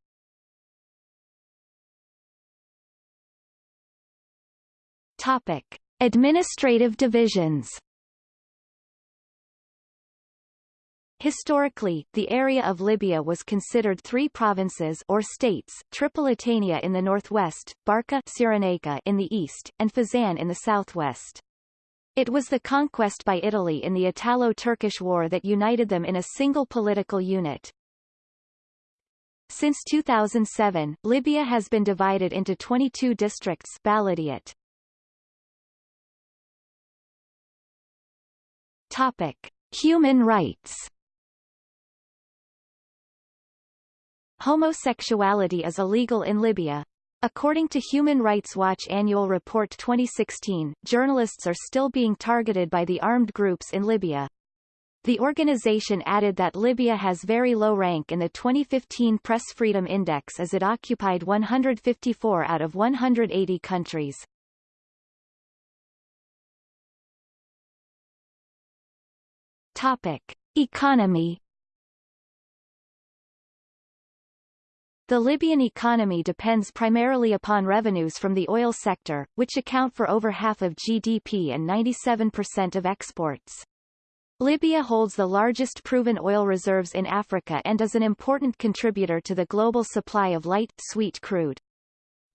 Topic. Administrative divisions Historically, the area of Libya was considered three provinces or states, Tripolitania in the northwest, Barca Cyrenaica in the east, and Fezzan in the southwest. It was the conquest by Italy in the Italo-Turkish War that united them in a single political unit. Since 2007, Libya has been divided into 22 districts. Topic. Human rights Homosexuality is illegal in Libya. According to Human Rights Watch Annual Report 2016, journalists are still being targeted by the armed groups in Libya. The organization added that Libya has very low rank in the 2015 Press Freedom Index as it occupied 154 out of 180 countries. Topic. Economy The Libyan economy depends primarily upon revenues from the oil sector, which account for over half of GDP and 97% of exports. Libya holds the largest proven oil reserves in Africa and is an important contributor to the global supply of light, sweet crude.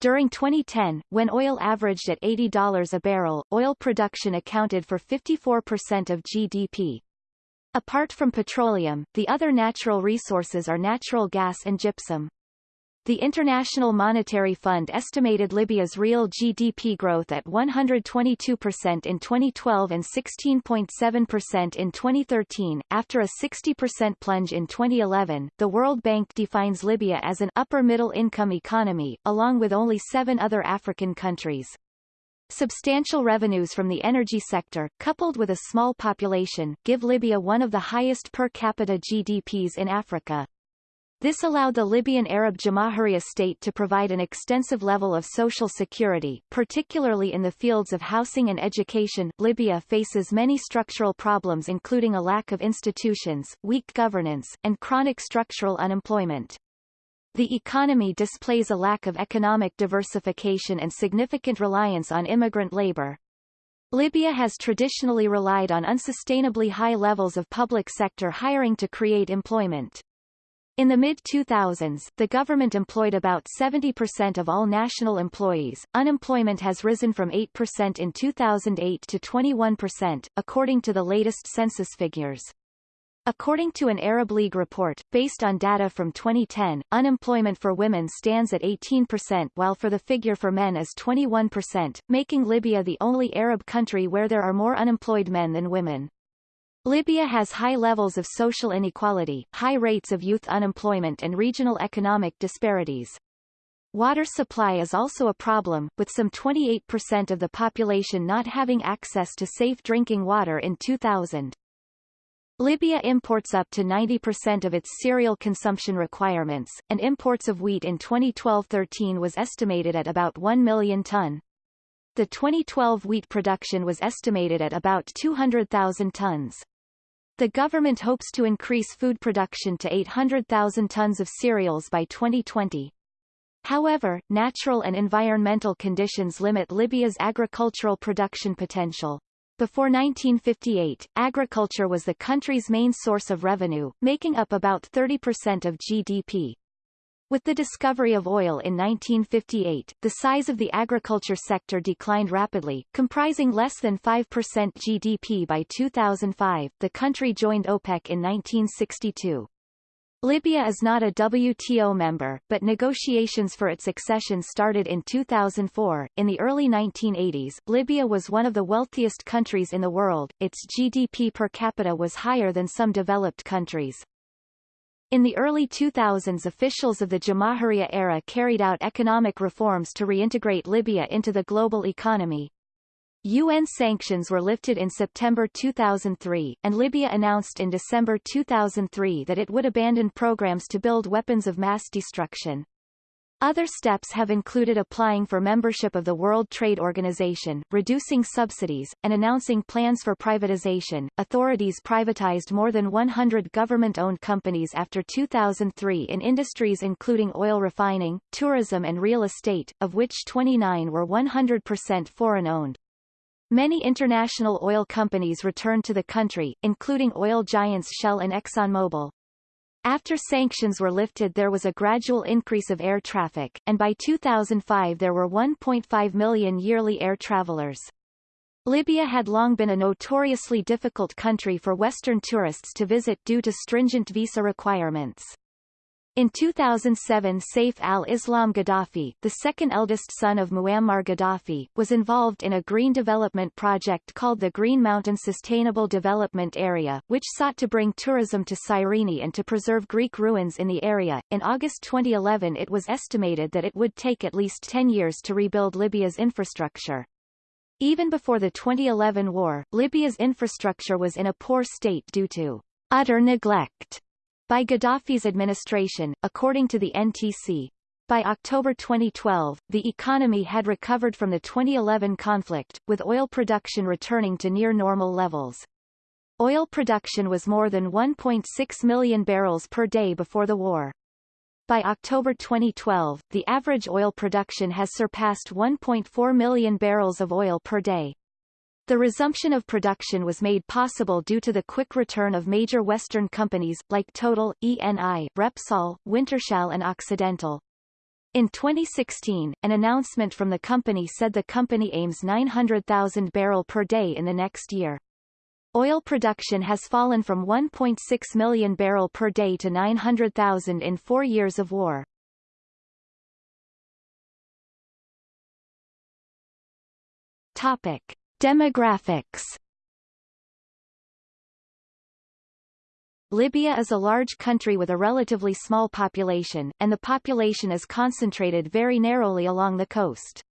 During 2010, when oil averaged at $80 a barrel, oil production accounted for 54% of GDP. Apart from petroleum, the other natural resources are natural gas and gypsum. The International Monetary Fund estimated Libya's real GDP growth at 122% in 2012 and 16.7% in 2013. After a 60% plunge in 2011, the World Bank defines Libya as an upper-middle income economy, along with only seven other African countries. Substantial revenues from the energy sector, coupled with a small population, give Libya one of the highest per capita GDPs in Africa. This allowed the Libyan Arab Jamahiriya state to provide an extensive level of social security, particularly in the fields of housing and education. Libya faces many structural problems including a lack of institutions, weak governance, and chronic structural unemployment. The economy displays a lack of economic diversification and significant reliance on immigrant labor. Libya has traditionally relied on unsustainably high levels of public sector hiring to create employment. In the mid-2000s, the government employed about 70% of all national employees. Unemployment has risen from 8% in 2008 to 21%, according to the latest census figures. According to an Arab League report, based on data from 2010, unemployment for women stands at 18% while for the figure for men is 21%, making Libya the only Arab country where there are more unemployed men than women. Libya has high levels of social inequality, high rates of youth unemployment and regional economic disparities. Water supply is also a problem, with some 28% of the population not having access to safe drinking water in 2000. Libya imports up to 90% of its cereal consumption requirements, and imports of wheat in 2012-13 was estimated at about 1 million ton. The 2012 wheat production was estimated at about 200,000 tons. The government hopes to increase food production to 800,000 tons of cereals by 2020. However, natural and environmental conditions limit Libya's agricultural production potential. Before 1958, agriculture was the country's main source of revenue, making up about 30% of GDP. With the discovery of oil in 1958, the size of the agriculture sector declined rapidly, comprising less than 5% GDP by 2005. The country joined OPEC in 1962. Libya is not a WTO member, but negotiations for its accession started in 2004. In the early 1980s, Libya was one of the wealthiest countries in the world. Its GDP per capita was higher than some developed countries. In the early 2000s officials of the Jamahiriya era carried out economic reforms to reintegrate Libya into the global economy. UN sanctions were lifted in September 2003, and Libya announced in December 2003 that it would abandon programs to build weapons of mass destruction. Other steps have included applying for membership of the World Trade Organization, reducing subsidies, and announcing plans for privatization. Authorities privatized more than 100 government-owned companies after 2003 in industries including oil refining, tourism and real estate, of which 29 were 100% foreign-owned. Many international oil companies returned to the country, including oil giants Shell and ExxonMobil. After sanctions were lifted there was a gradual increase of air traffic, and by 2005 there were 1.5 million yearly air travelers. Libya had long been a notoriously difficult country for Western tourists to visit due to stringent visa requirements. In 2007 Saif al-Islam Gaddafi, the second eldest son of Muammar Gaddafi, was involved in a green development project called the Green Mountain Sustainable Development Area, which sought to bring tourism to Cyrene and to preserve Greek ruins in the area. In August 2011 it was estimated that it would take at least 10 years to rebuild Libya's infrastructure. Even before the 2011 war, Libya's infrastructure was in a poor state due to utter neglect by Gaddafi's administration, according to the NTC. By October 2012, the economy had recovered from the 2011 conflict, with oil production returning to near normal levels. Oil production was more than 1.6 million barrels per day before the war. By October 2012, the average oil production has surpassed 1.4 million barrels of oil per day. The resumption of production was made possible due to the quick return of major Western companies, like Total, ENI, Repsol, Wintershall and Occidental. In 2016, an announcement from the company said the company aims 900,000 barrel per day in the next year. Oil production has fallen from 1.6 million barrel per day to 900,000 in four years of war. Topic. Demographics Libya is a large country with a relatively small population, and the population is concentrated very narrowly along the coast.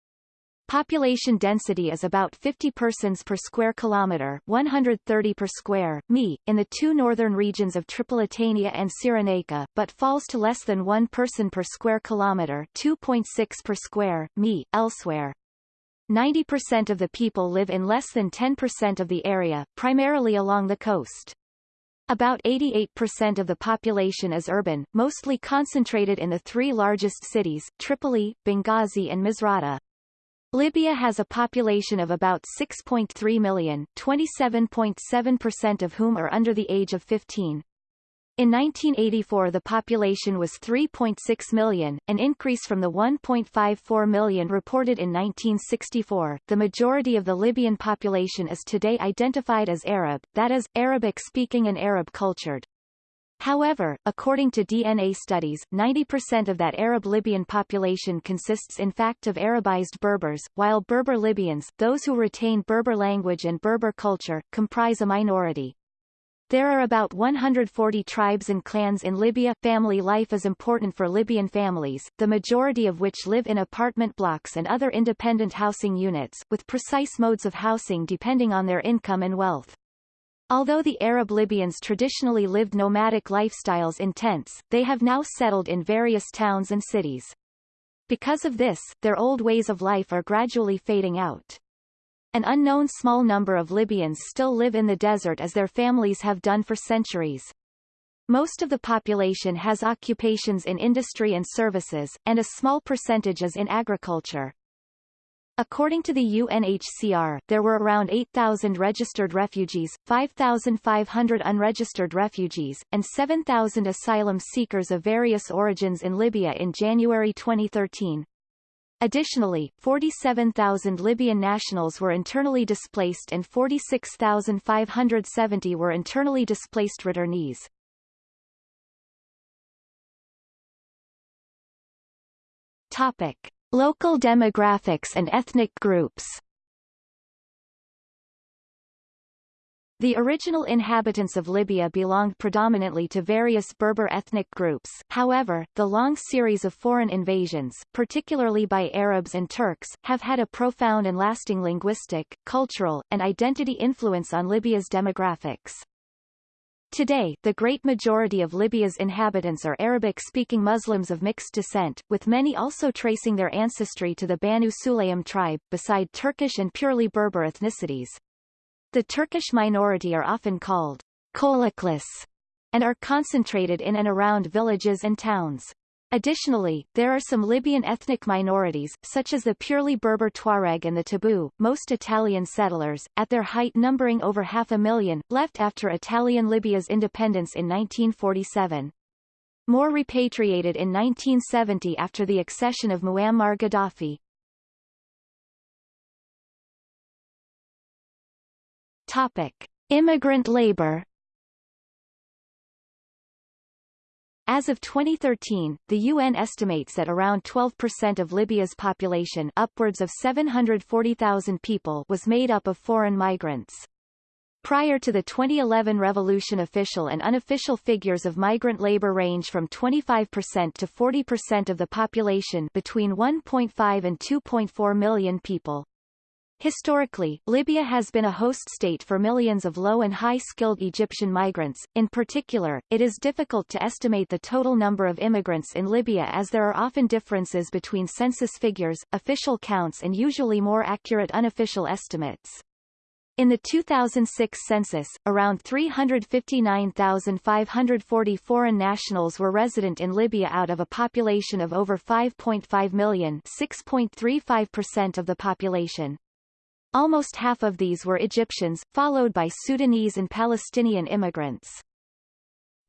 Population density is about 50 persons per square kilometre 130 per square, mi, in the two northern regions of Tripolitania and Cyrenaica, but falls to less than 1 person per square kilometre 2.6 per square, mi, elsewhere. 90% of the people live in less than 10% of the area, primarily along the coast. About 88% of the population is urban, mostly concentrated in the three largest cities, Tripoli, Benghazi and Misrata. Libya has a population of about 6.3 million, 27.7% of whom are under the age of 15. In 1984 the population was 3.6 million, an increase from the 1.54 million reported in 1964. The majority of the Libyan population is today identified as Arab, that is, Arabic-speaking and Arab-cultured. However, according to DNA studies, 90% of that Arab Libyan population consists in fact of Arabized Berbers, while Berber Libyans, those who retain Berber language and Berber culture, comprise a minority. There are about 140 tribes and clans in Libya. Family life is important for Libyan families, the majority of which live in apartment blocks and other independent housing units, with precise modes of housing depending on their income and wealth. Although the Arab Libyans traditionally lived nomadic lifestyles in tents, they have now settled in various towns and cities. Because of this, their old ways of life are gradually fading out. An unknown small number of Libyans still live in the desert as their families have done for centuries. Most of the population has occupations in industry and services, and a small percentage is in agriculture. According to the UNHCR, there were around 8,000 registered refugees, 5,500 unregistered refugees, and 7,000 asylum seekers of various origins in Libya in January 2013. Additionally, 47,000 Libyan nationals were internally displaced and 46,570 were internally displaced returnees. Topic. Local demographics and ethnic groups The original inhabitants of Libya belonged predominantly to various Berber ethnic groups however, the long series of foreign invasions, particularly by Arabs and Turks, have had a profound and lasting linguistic, cultural, and identity influence on Libya's demographics. Today, the great majority of Libya's inhabitants are Arabic-speaking Muslims of mixed descent, with many also tracing their ancestry to the Banu Sulaym tribe, beside Turkish and purely Berber ethnicities. The Turkish minority are often called Kouloughlis and are concentrated in and around villages and towns. Additionally, there are some Libyan ethnic minorities, such as the purely Berber Tuareg and the Tabu, most Italian settlers, at their height numbering over half a million, left after Italian Libya's independence in 1947. More repatriated in 1970 after the accession of Muammar Gaddafi. Topic. Immigrant labor As of 2013, the UN estimates that around 12% of Libya's population upwards of 740,000 people was made up of foreign migrants. Prior to the 2011 revolution official and unofficial figures of migrant labor range from 25% to 40% of the population between 1.5 and 2.4 million people. Historically, Libya has been a host state for millions of low and high-skilled Egyptian migrants. In particular, it is difficult to estimate the total number of immigrants in Libya as there are often differences between census figures, official counts and usually more accurate unofficial estimates. In the 2006 census, around 359,540 foreign nationals were resident in Libya out of a population of over 5.5 million 6.35% of the population. Almost half of these were Egyptians, followed by Sudanese and Palestinian immigrants.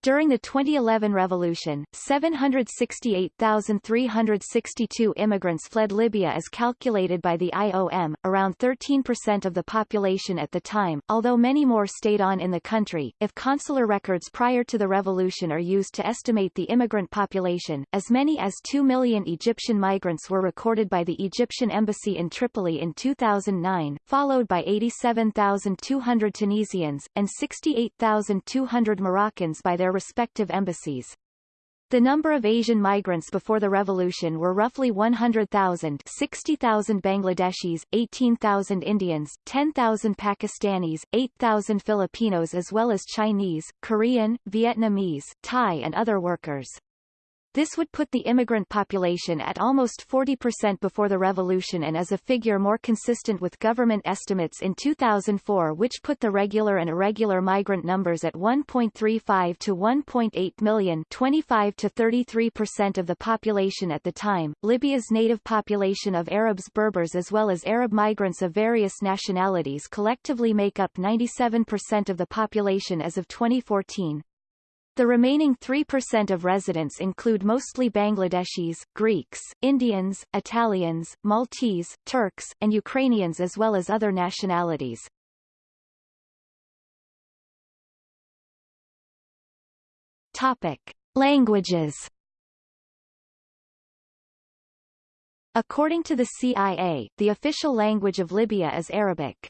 During the 2011 revolution, 768,362 immigrants fled Libya as calculated by the IOM, around 13% of the population at the time, although many more stayed on in the country. If consular records prior to the revolution are used to estimate the immigrant population, as many as 2 million Egyptian migrants were recorded by the Egyptian embassy in Tripoli in 2009, followed by 87,200 Tunisians, and 68,200 Moroccans by their respective embassies. The number of Asian migrants before the revolution were roughly 100,000 60,000 Bangladeshis, 18,000 Indians, 10,000 Pakistanis, 8,000 Filipinos as well as Chinese, Korean, Vietnamese, Thai and other workers. This would put the immigrant population at almost 40% before the revolution and is a figure more consistent with government estimates in 2004 which put the regular and irregular migrant numbers at 1.35 to 1.8 million 25 to 33% of the population at the time. Libya's native population of Arabs Berbers as well as Arab migrants of various nationalities collectively make up 97% of the population as of 2014. The remaining 3% of residents include mostly Bangladeshis, Greeks, Indians, Italians, Maltese, Turks, and Ukrainians as well as other nationalities. Topic. Languages According to the CIA, the official language of Libya is Arabic.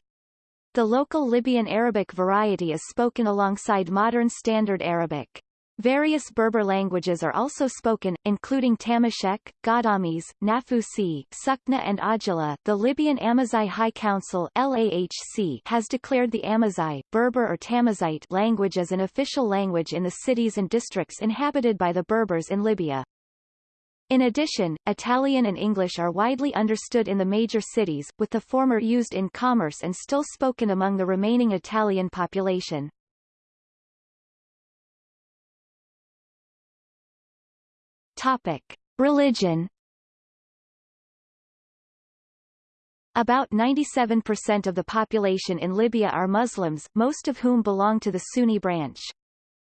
The local Libyan Arabic variety is spoken alongside modern Standard Arabic. Various Berber languages are also spoken, including Tamashek, Ghadames, Nafusi, Sukna and Ajila. The Libyan Amazigh High Council LAHC has declared the Amazigh, Berber or Tamazight language as an official language in the cities and districts inhabited by the Berbers in Libya. In addition, Italian and English are widely understood in the major cities, with the former used in commerce and still spoken among the remaining Italian population. Topic. Religion About 97% of the population in Libya are Muslims, most of whom belong to the Sunni branch.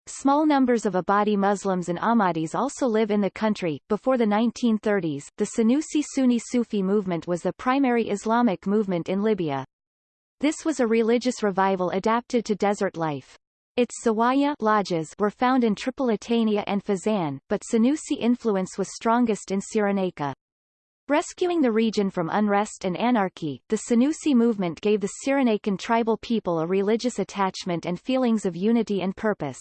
Small numbers of Ibadi Muslims and Ahmadis also live in the country. Before the 1930s, the Senussi Sunni Sufi movement was the primary Islamic movement in Libya. This was a religious revival adapted to desert life. Its zawaya lodges were found in Tripolitania and Fezzan, but Senussi influence was strongest in Cyrenaica. Rescuing the region from unrest and anarchy, the Senussi movement gave the Cyrenaican tribal people a religious attachment and feelings of unity and purpose.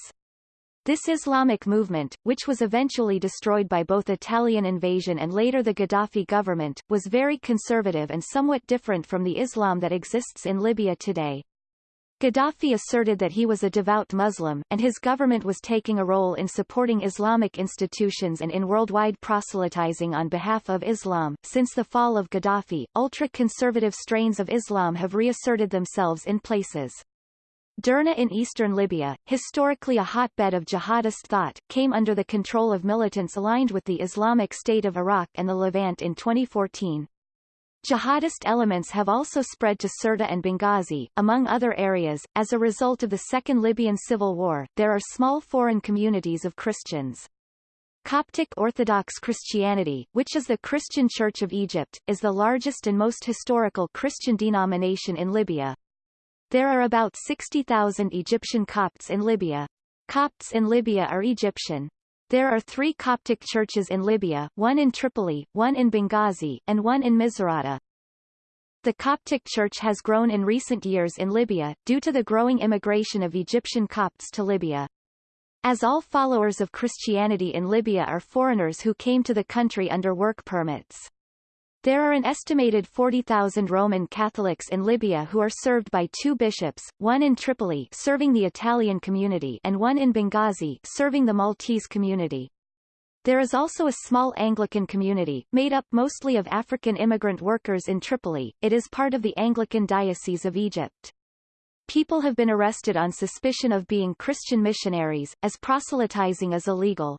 This Islamic movement, which was eventually destroyed by both Italian invasion and later the Gaddafi government, was very conservative and somewhat different from the Islam that exists in Libya today. Gaddafi asserted that he was a devout Muslim, and his government was taking a role in supporting Islamic institutions and in worldwide proselytizing on behalf of Islam. Since the fall of Gaddafi, ultra-conservative strains of Islam have reasserted themselves in places. Derna in eastern Libya, historically a hotbed of jihadist thought, came under the control of militants aligned with the Islamic State of Iraq and the Levant in 2014. Jihadist elements have also spread to Sirte and Benghazi, among other areas. As a result of the Second Libyan Civil War, there are small foreign communities of Christians. Coptic Orthodox Christianity, which is the Christian Church of Egypt, is the largest and most historical Christian denomination in Libya. There are about 60,000 Egyptian Copts in Libya. Copts in Libya are Egyptian. There are three Coptic churches in Libya, one in Tripoli, one in Benghazi, and one in Misrata. The Coptic Church has grown in recent years in Libya, due to the growing immigration of Egyptian Copts to Libya. As all followers of Christianity in Libya are foreigners who came to the country under work permits. There are an estimated 40,000 Roman Catholics in Libya who are served by two bishops, one in Tripoli serving the Italian community and one in Benghazi serving the Maltese community. There is also a small Anglican community, made up mostly of African immigrant workers in Tripoli. It is part of the Anglican Diocese of Egypt. People have been arrested on suspicion of being Christian missionaries, as proselytizing is illegal.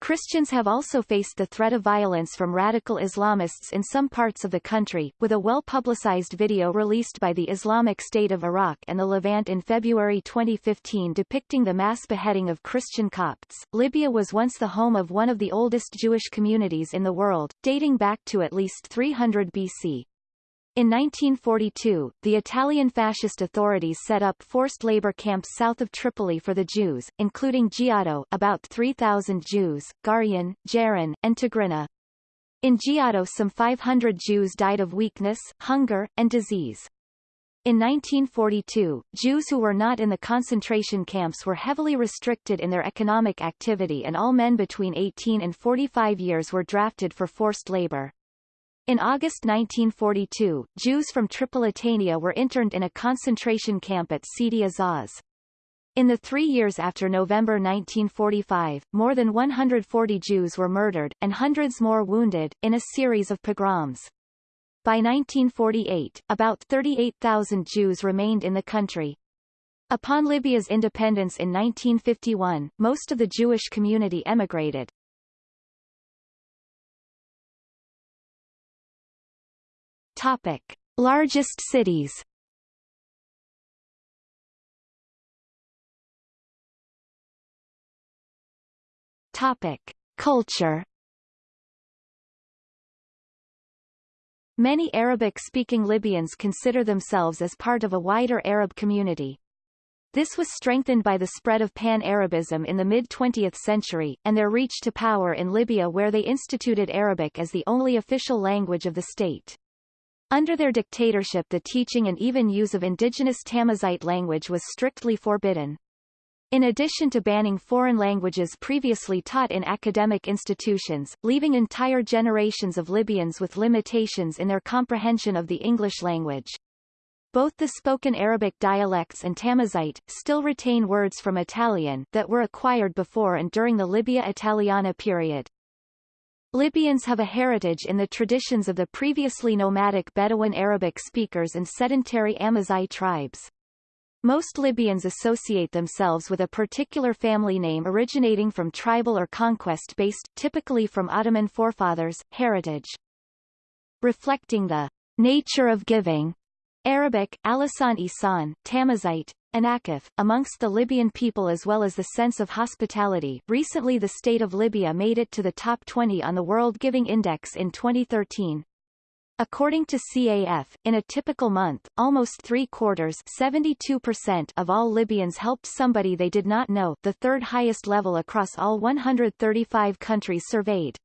Christians have also faced the threat of violence from radical Islamists in some parts of the country, with a well-publicized video released by the Islamic State of Iraq and the Levant in February 2015 depicting the mass beheading of Christian Copts. Libya was once the home of one of the oldest Jewish communities in the world, dating back to at least 300 BC. In 1942, the Italian fascist authorities set up forced labor camps south of Tripoli for the Jews, including Giado about 3,000 Jews, Gharyan, Jaran, and Tigrinna. In Giado some 500 Jews died of weakness, hunger, and disease. In 1942, Jews who were not in the concentration camps were heavily restricted in their economic activity and all men between 18 and 45 years were drafted for forced labor. In August 1942, Jews from Tripolitania were interned in a concentration camp at Sidi Azaz. In the three years after November 1945, more than 140 Jews were murdered, and hundreds more wounded, in a series of pogroms. By 1948, about 38,000 Jews remained in the country. Upon Libya's independence in 1951, most of the Jewish community emigrated. Topic. Largest cities Topic. Culture Many Arabic-speaking Libyans consider themselves as part of a wider Arab community. This was strengthened by the spread of Pan-Arabism in the mid-20th century, and their reach to power in Libya where they instituted Arabic as the only official language of the state. Under their dictatorship the teaching and even use of indigenous Tamazight language was strictly forbidden. In addition to banning foreign languages previously taught in academic institutions, leaving entire generations of Libyans with limitations in their comprehension of the English language. Both the spoken Arabic dialects and Tamazight, still retain words from Italian, that were acquired before and during the Libya Italiana period. Libyans have a heritage in the traditions of the previously nomadic Bedouin Arabic speakers and sedentary Amazigh tribes. Most Libyans associate themselves with a particular family name originating from tribal or conquest-based typically from Ottoman forefathers, heritage. Reflecting the nature of giving, Arabic, Alisan Isan, Tamazight, Anakif, amongst the Libyan people as well as the sense of hospitality. Recently the state of Libya made it to the top 20 on the World Giving Index in 2013. According to CAF, in a typical month, almost three-quarters of all Libyans helped somebody they did not know the third highest level across all 135 countries surveyed.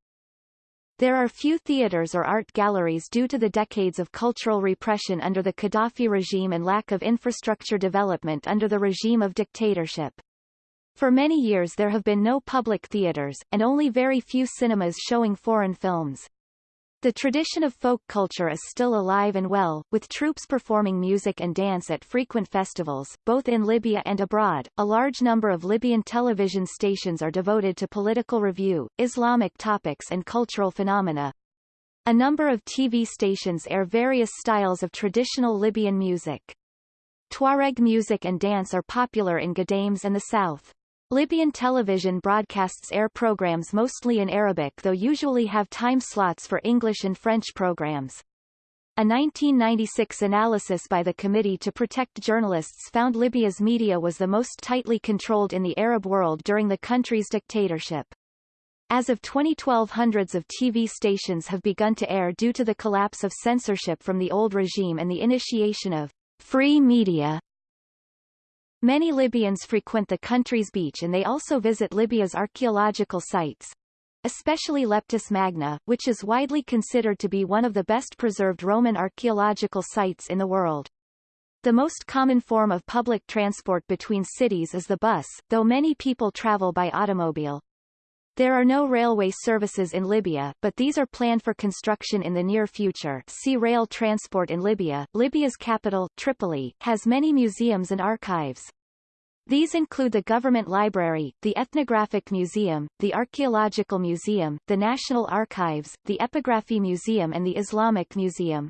There are few theaters or art galleries due to the decades of cultural repression under the Gaddafi regime and lack of infrastructure development under the regime of dictatorship. For many years there have been no public theaters, and only very few cinemas showing foreign films. The tradition of folk culture is still alive and well, with troupes performing music and dance at frequent festivals, both in Libya and abroad. A large number of Libyan television stations are devoted to political review, Islamic topics and cultural phenomena. A number of TV stations air various styles of traditional Libyan music. Tuareg music and dance are popular in Ghadames and the south. Libyan television broadcasts air programs mostly in Arabic though usually have time slots for English and French programs. A 1996 analysis by the Committee to Protect Journalists found Libya's media was the most tightly controlled in the Arab world during the country's dictatorship. As of 2012 hundreds of TV stations have begun to air due to the collapse of censorship from the old regime and the initiation of free media Many Libyans frequent the country's beach and they also visit Libya's archaeological sites, especially Leptis Magna, which is widely considered to be one of the best preserved Roman archaeological sites in the world. The most common form of public transport between cities is the bus, though many people travel by automobile. There are no railway services in Libya, but these are planned for construction in the near future. See Rail transport in Libya. Libya's capital, Tripoli, has many museums and archives. These include the Government Library, the Ethnographic Museum, the Archaeological Museum, the National Archives, the Epigraphy Museum and the Islamic Museum.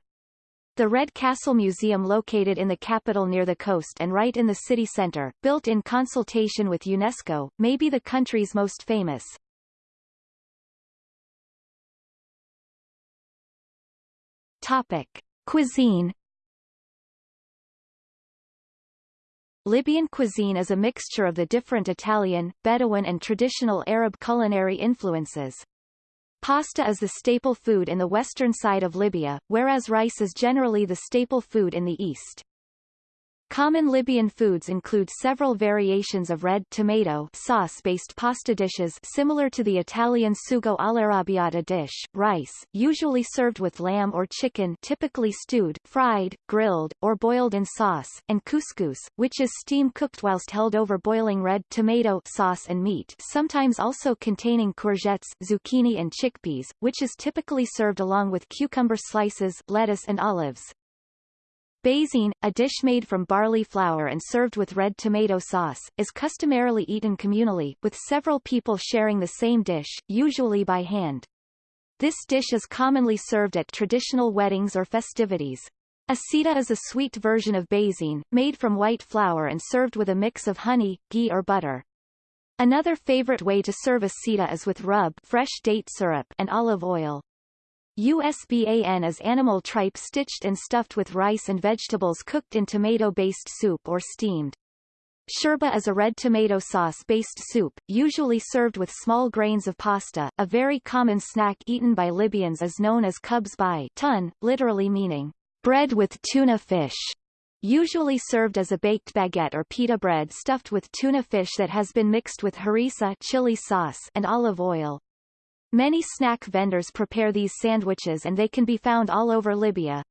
The Red Castle Museum located in the capital near the coast and right in the city center, built in consultation with UNESCO, may be the country's most famous. Topic. Cuisine Libyan cuisine is a mixture of the different Italian, Bedouin and traditional Arab culinary influences. Pasta is the staple food in the western side of Libya, whereas rice is generally the staple food in the east. Common Libyan foods include several variations of red tomato sauce-based pasta dishes similar to the Italian sugo all'arrabbiata dish, rice, usually served with lamb or chicken typically stewed, fried, grilled, or boiled in sauce, and couscous, which is steam-cooked whilst held over boiling red tomato sauce and meat sometimes also containing courgettes, zucchini and chickpeas, which is typically served along with cucumber slices, lettuce and olives. Baisine, a dish made from barley flour and served with red tomato sauce, is customarily eaten communally, with several people sharing the same dish, usually by hand. This dish is commonly served at traditional weddings or festivities. Asida is a sweet version of baisine, made from white flour and served with a mix of honey, ghee or butter. Another favorite way to serve a sita is with rub fresh date syrup and olive oil. USBAN is animal tripe stitched and stuffed with rice and vegetables cooked in tomato-based soup or steamed. Shurba is a red tomato sauce-based soup, usually served with small grains of pasta. A very common snack eaten by Libyans is known as kubz by tun, literally meaning bread with tuna fish. Usually served as a baked baguette or pita bread stuffed with tuna fish that has been mixed with harissa chili sauce and olive oil. Many snack vendors prepare these sandwiches and they can be found all over Libya.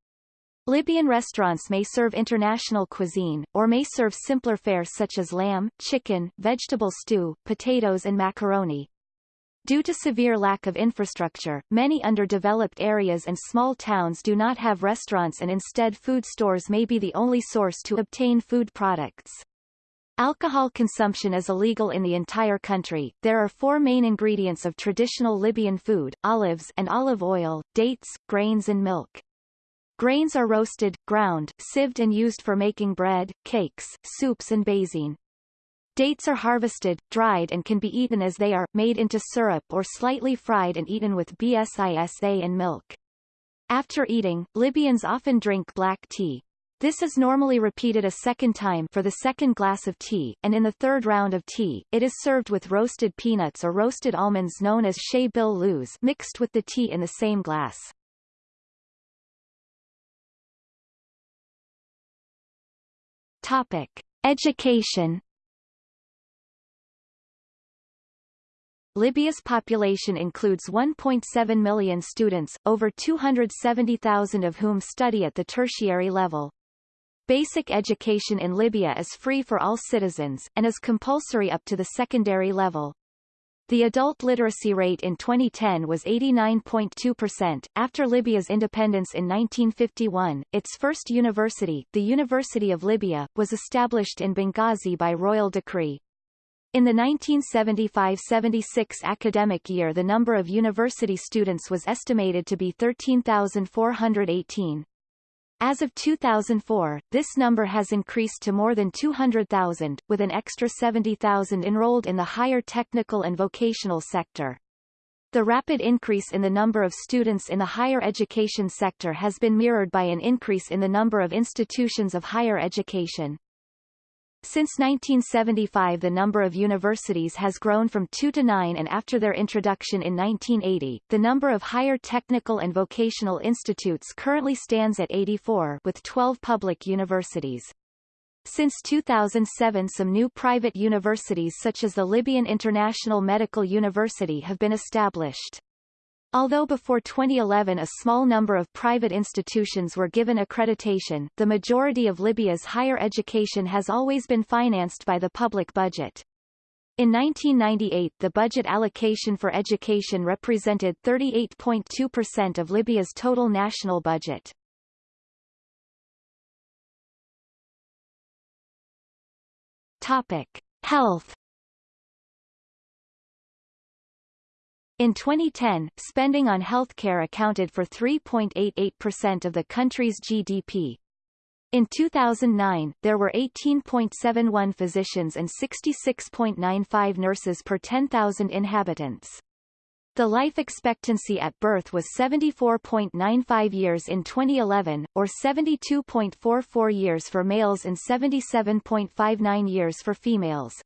Libyan restaurants may serve international cuisine, or may serve simpler fare such as lamb, chicken, vegetable stew, potatoes and macaroni. Due to severe lack of infrastructure, many underdeveloped areas and small towns do not have restaurants and instead food stores may be the only source to obtain food products. Alcohol consumption is illegal in the entire country. There are four main ingredients of traditional Libyan food, olives and olive oil, dates, grains and milk. Grains are roasted, ground, sieved and used for making bread, cakes, soups and baisine. Dates are harvested, dried and can be eaten as they are, made into syrup or slightly fried and eaten with bsisa and milk. After eating, Libyans often drink black tea. This is normally repeated a second time for the second glass of tea, and in the third round of tea, it is served with roasted peanuts or roasted almonds known as shay bil luz mixed with the tea in the same glass. Topic. Education Libya's population includes 1.7 million students, over 270,000 of whom study at the tertiary level. Basic education in Libya is free for all citizens, and is compulsory up to the secondary level. The adult literacy rate in 2010 was 89.2%. After Libya's independence in 1951, its first university, the University of Libya, was established in Benghazi by royal decree. In the 1975-76 academic year the number of university students was estimated to be 13,418. As of 2004, this number has increased to more than 200,000, with an extra 70,000 enrolled in the higher technical and vocational sector. The rapid increase in the number of students in the higher education sector has been mirrored by an increase in the number of institutions of higher education. Since 1975 the number of universities has grown from two to nine and after their introduction in 1980, the number of higher technical and vocational institutes currently stands at 84 with 12 public universities. Since 2007 some new private universities such as the Libyan International Medical University have been established. Although before 2011 a small number of private institutions were given accreditation, the majority of Libya's higher education has always been financed by the public budget. In 1998 the budget allocation for education represented 38.2% of Libya's total national budget. Topic. Health In 2010, spending on healthcare accounted for 3.88% of the country's GDP. In 2009, there were 18.71 physicians and 66.95 nurses per 10,000 inhabitants. The life expectancy at birth was 74.95 years in 2011, or 72.44 years for males and 77.59 years for females.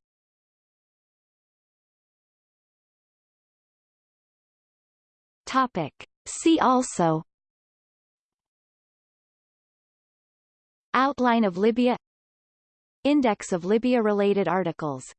Topic. See also. Outline of Libya. Index of Libya-related articles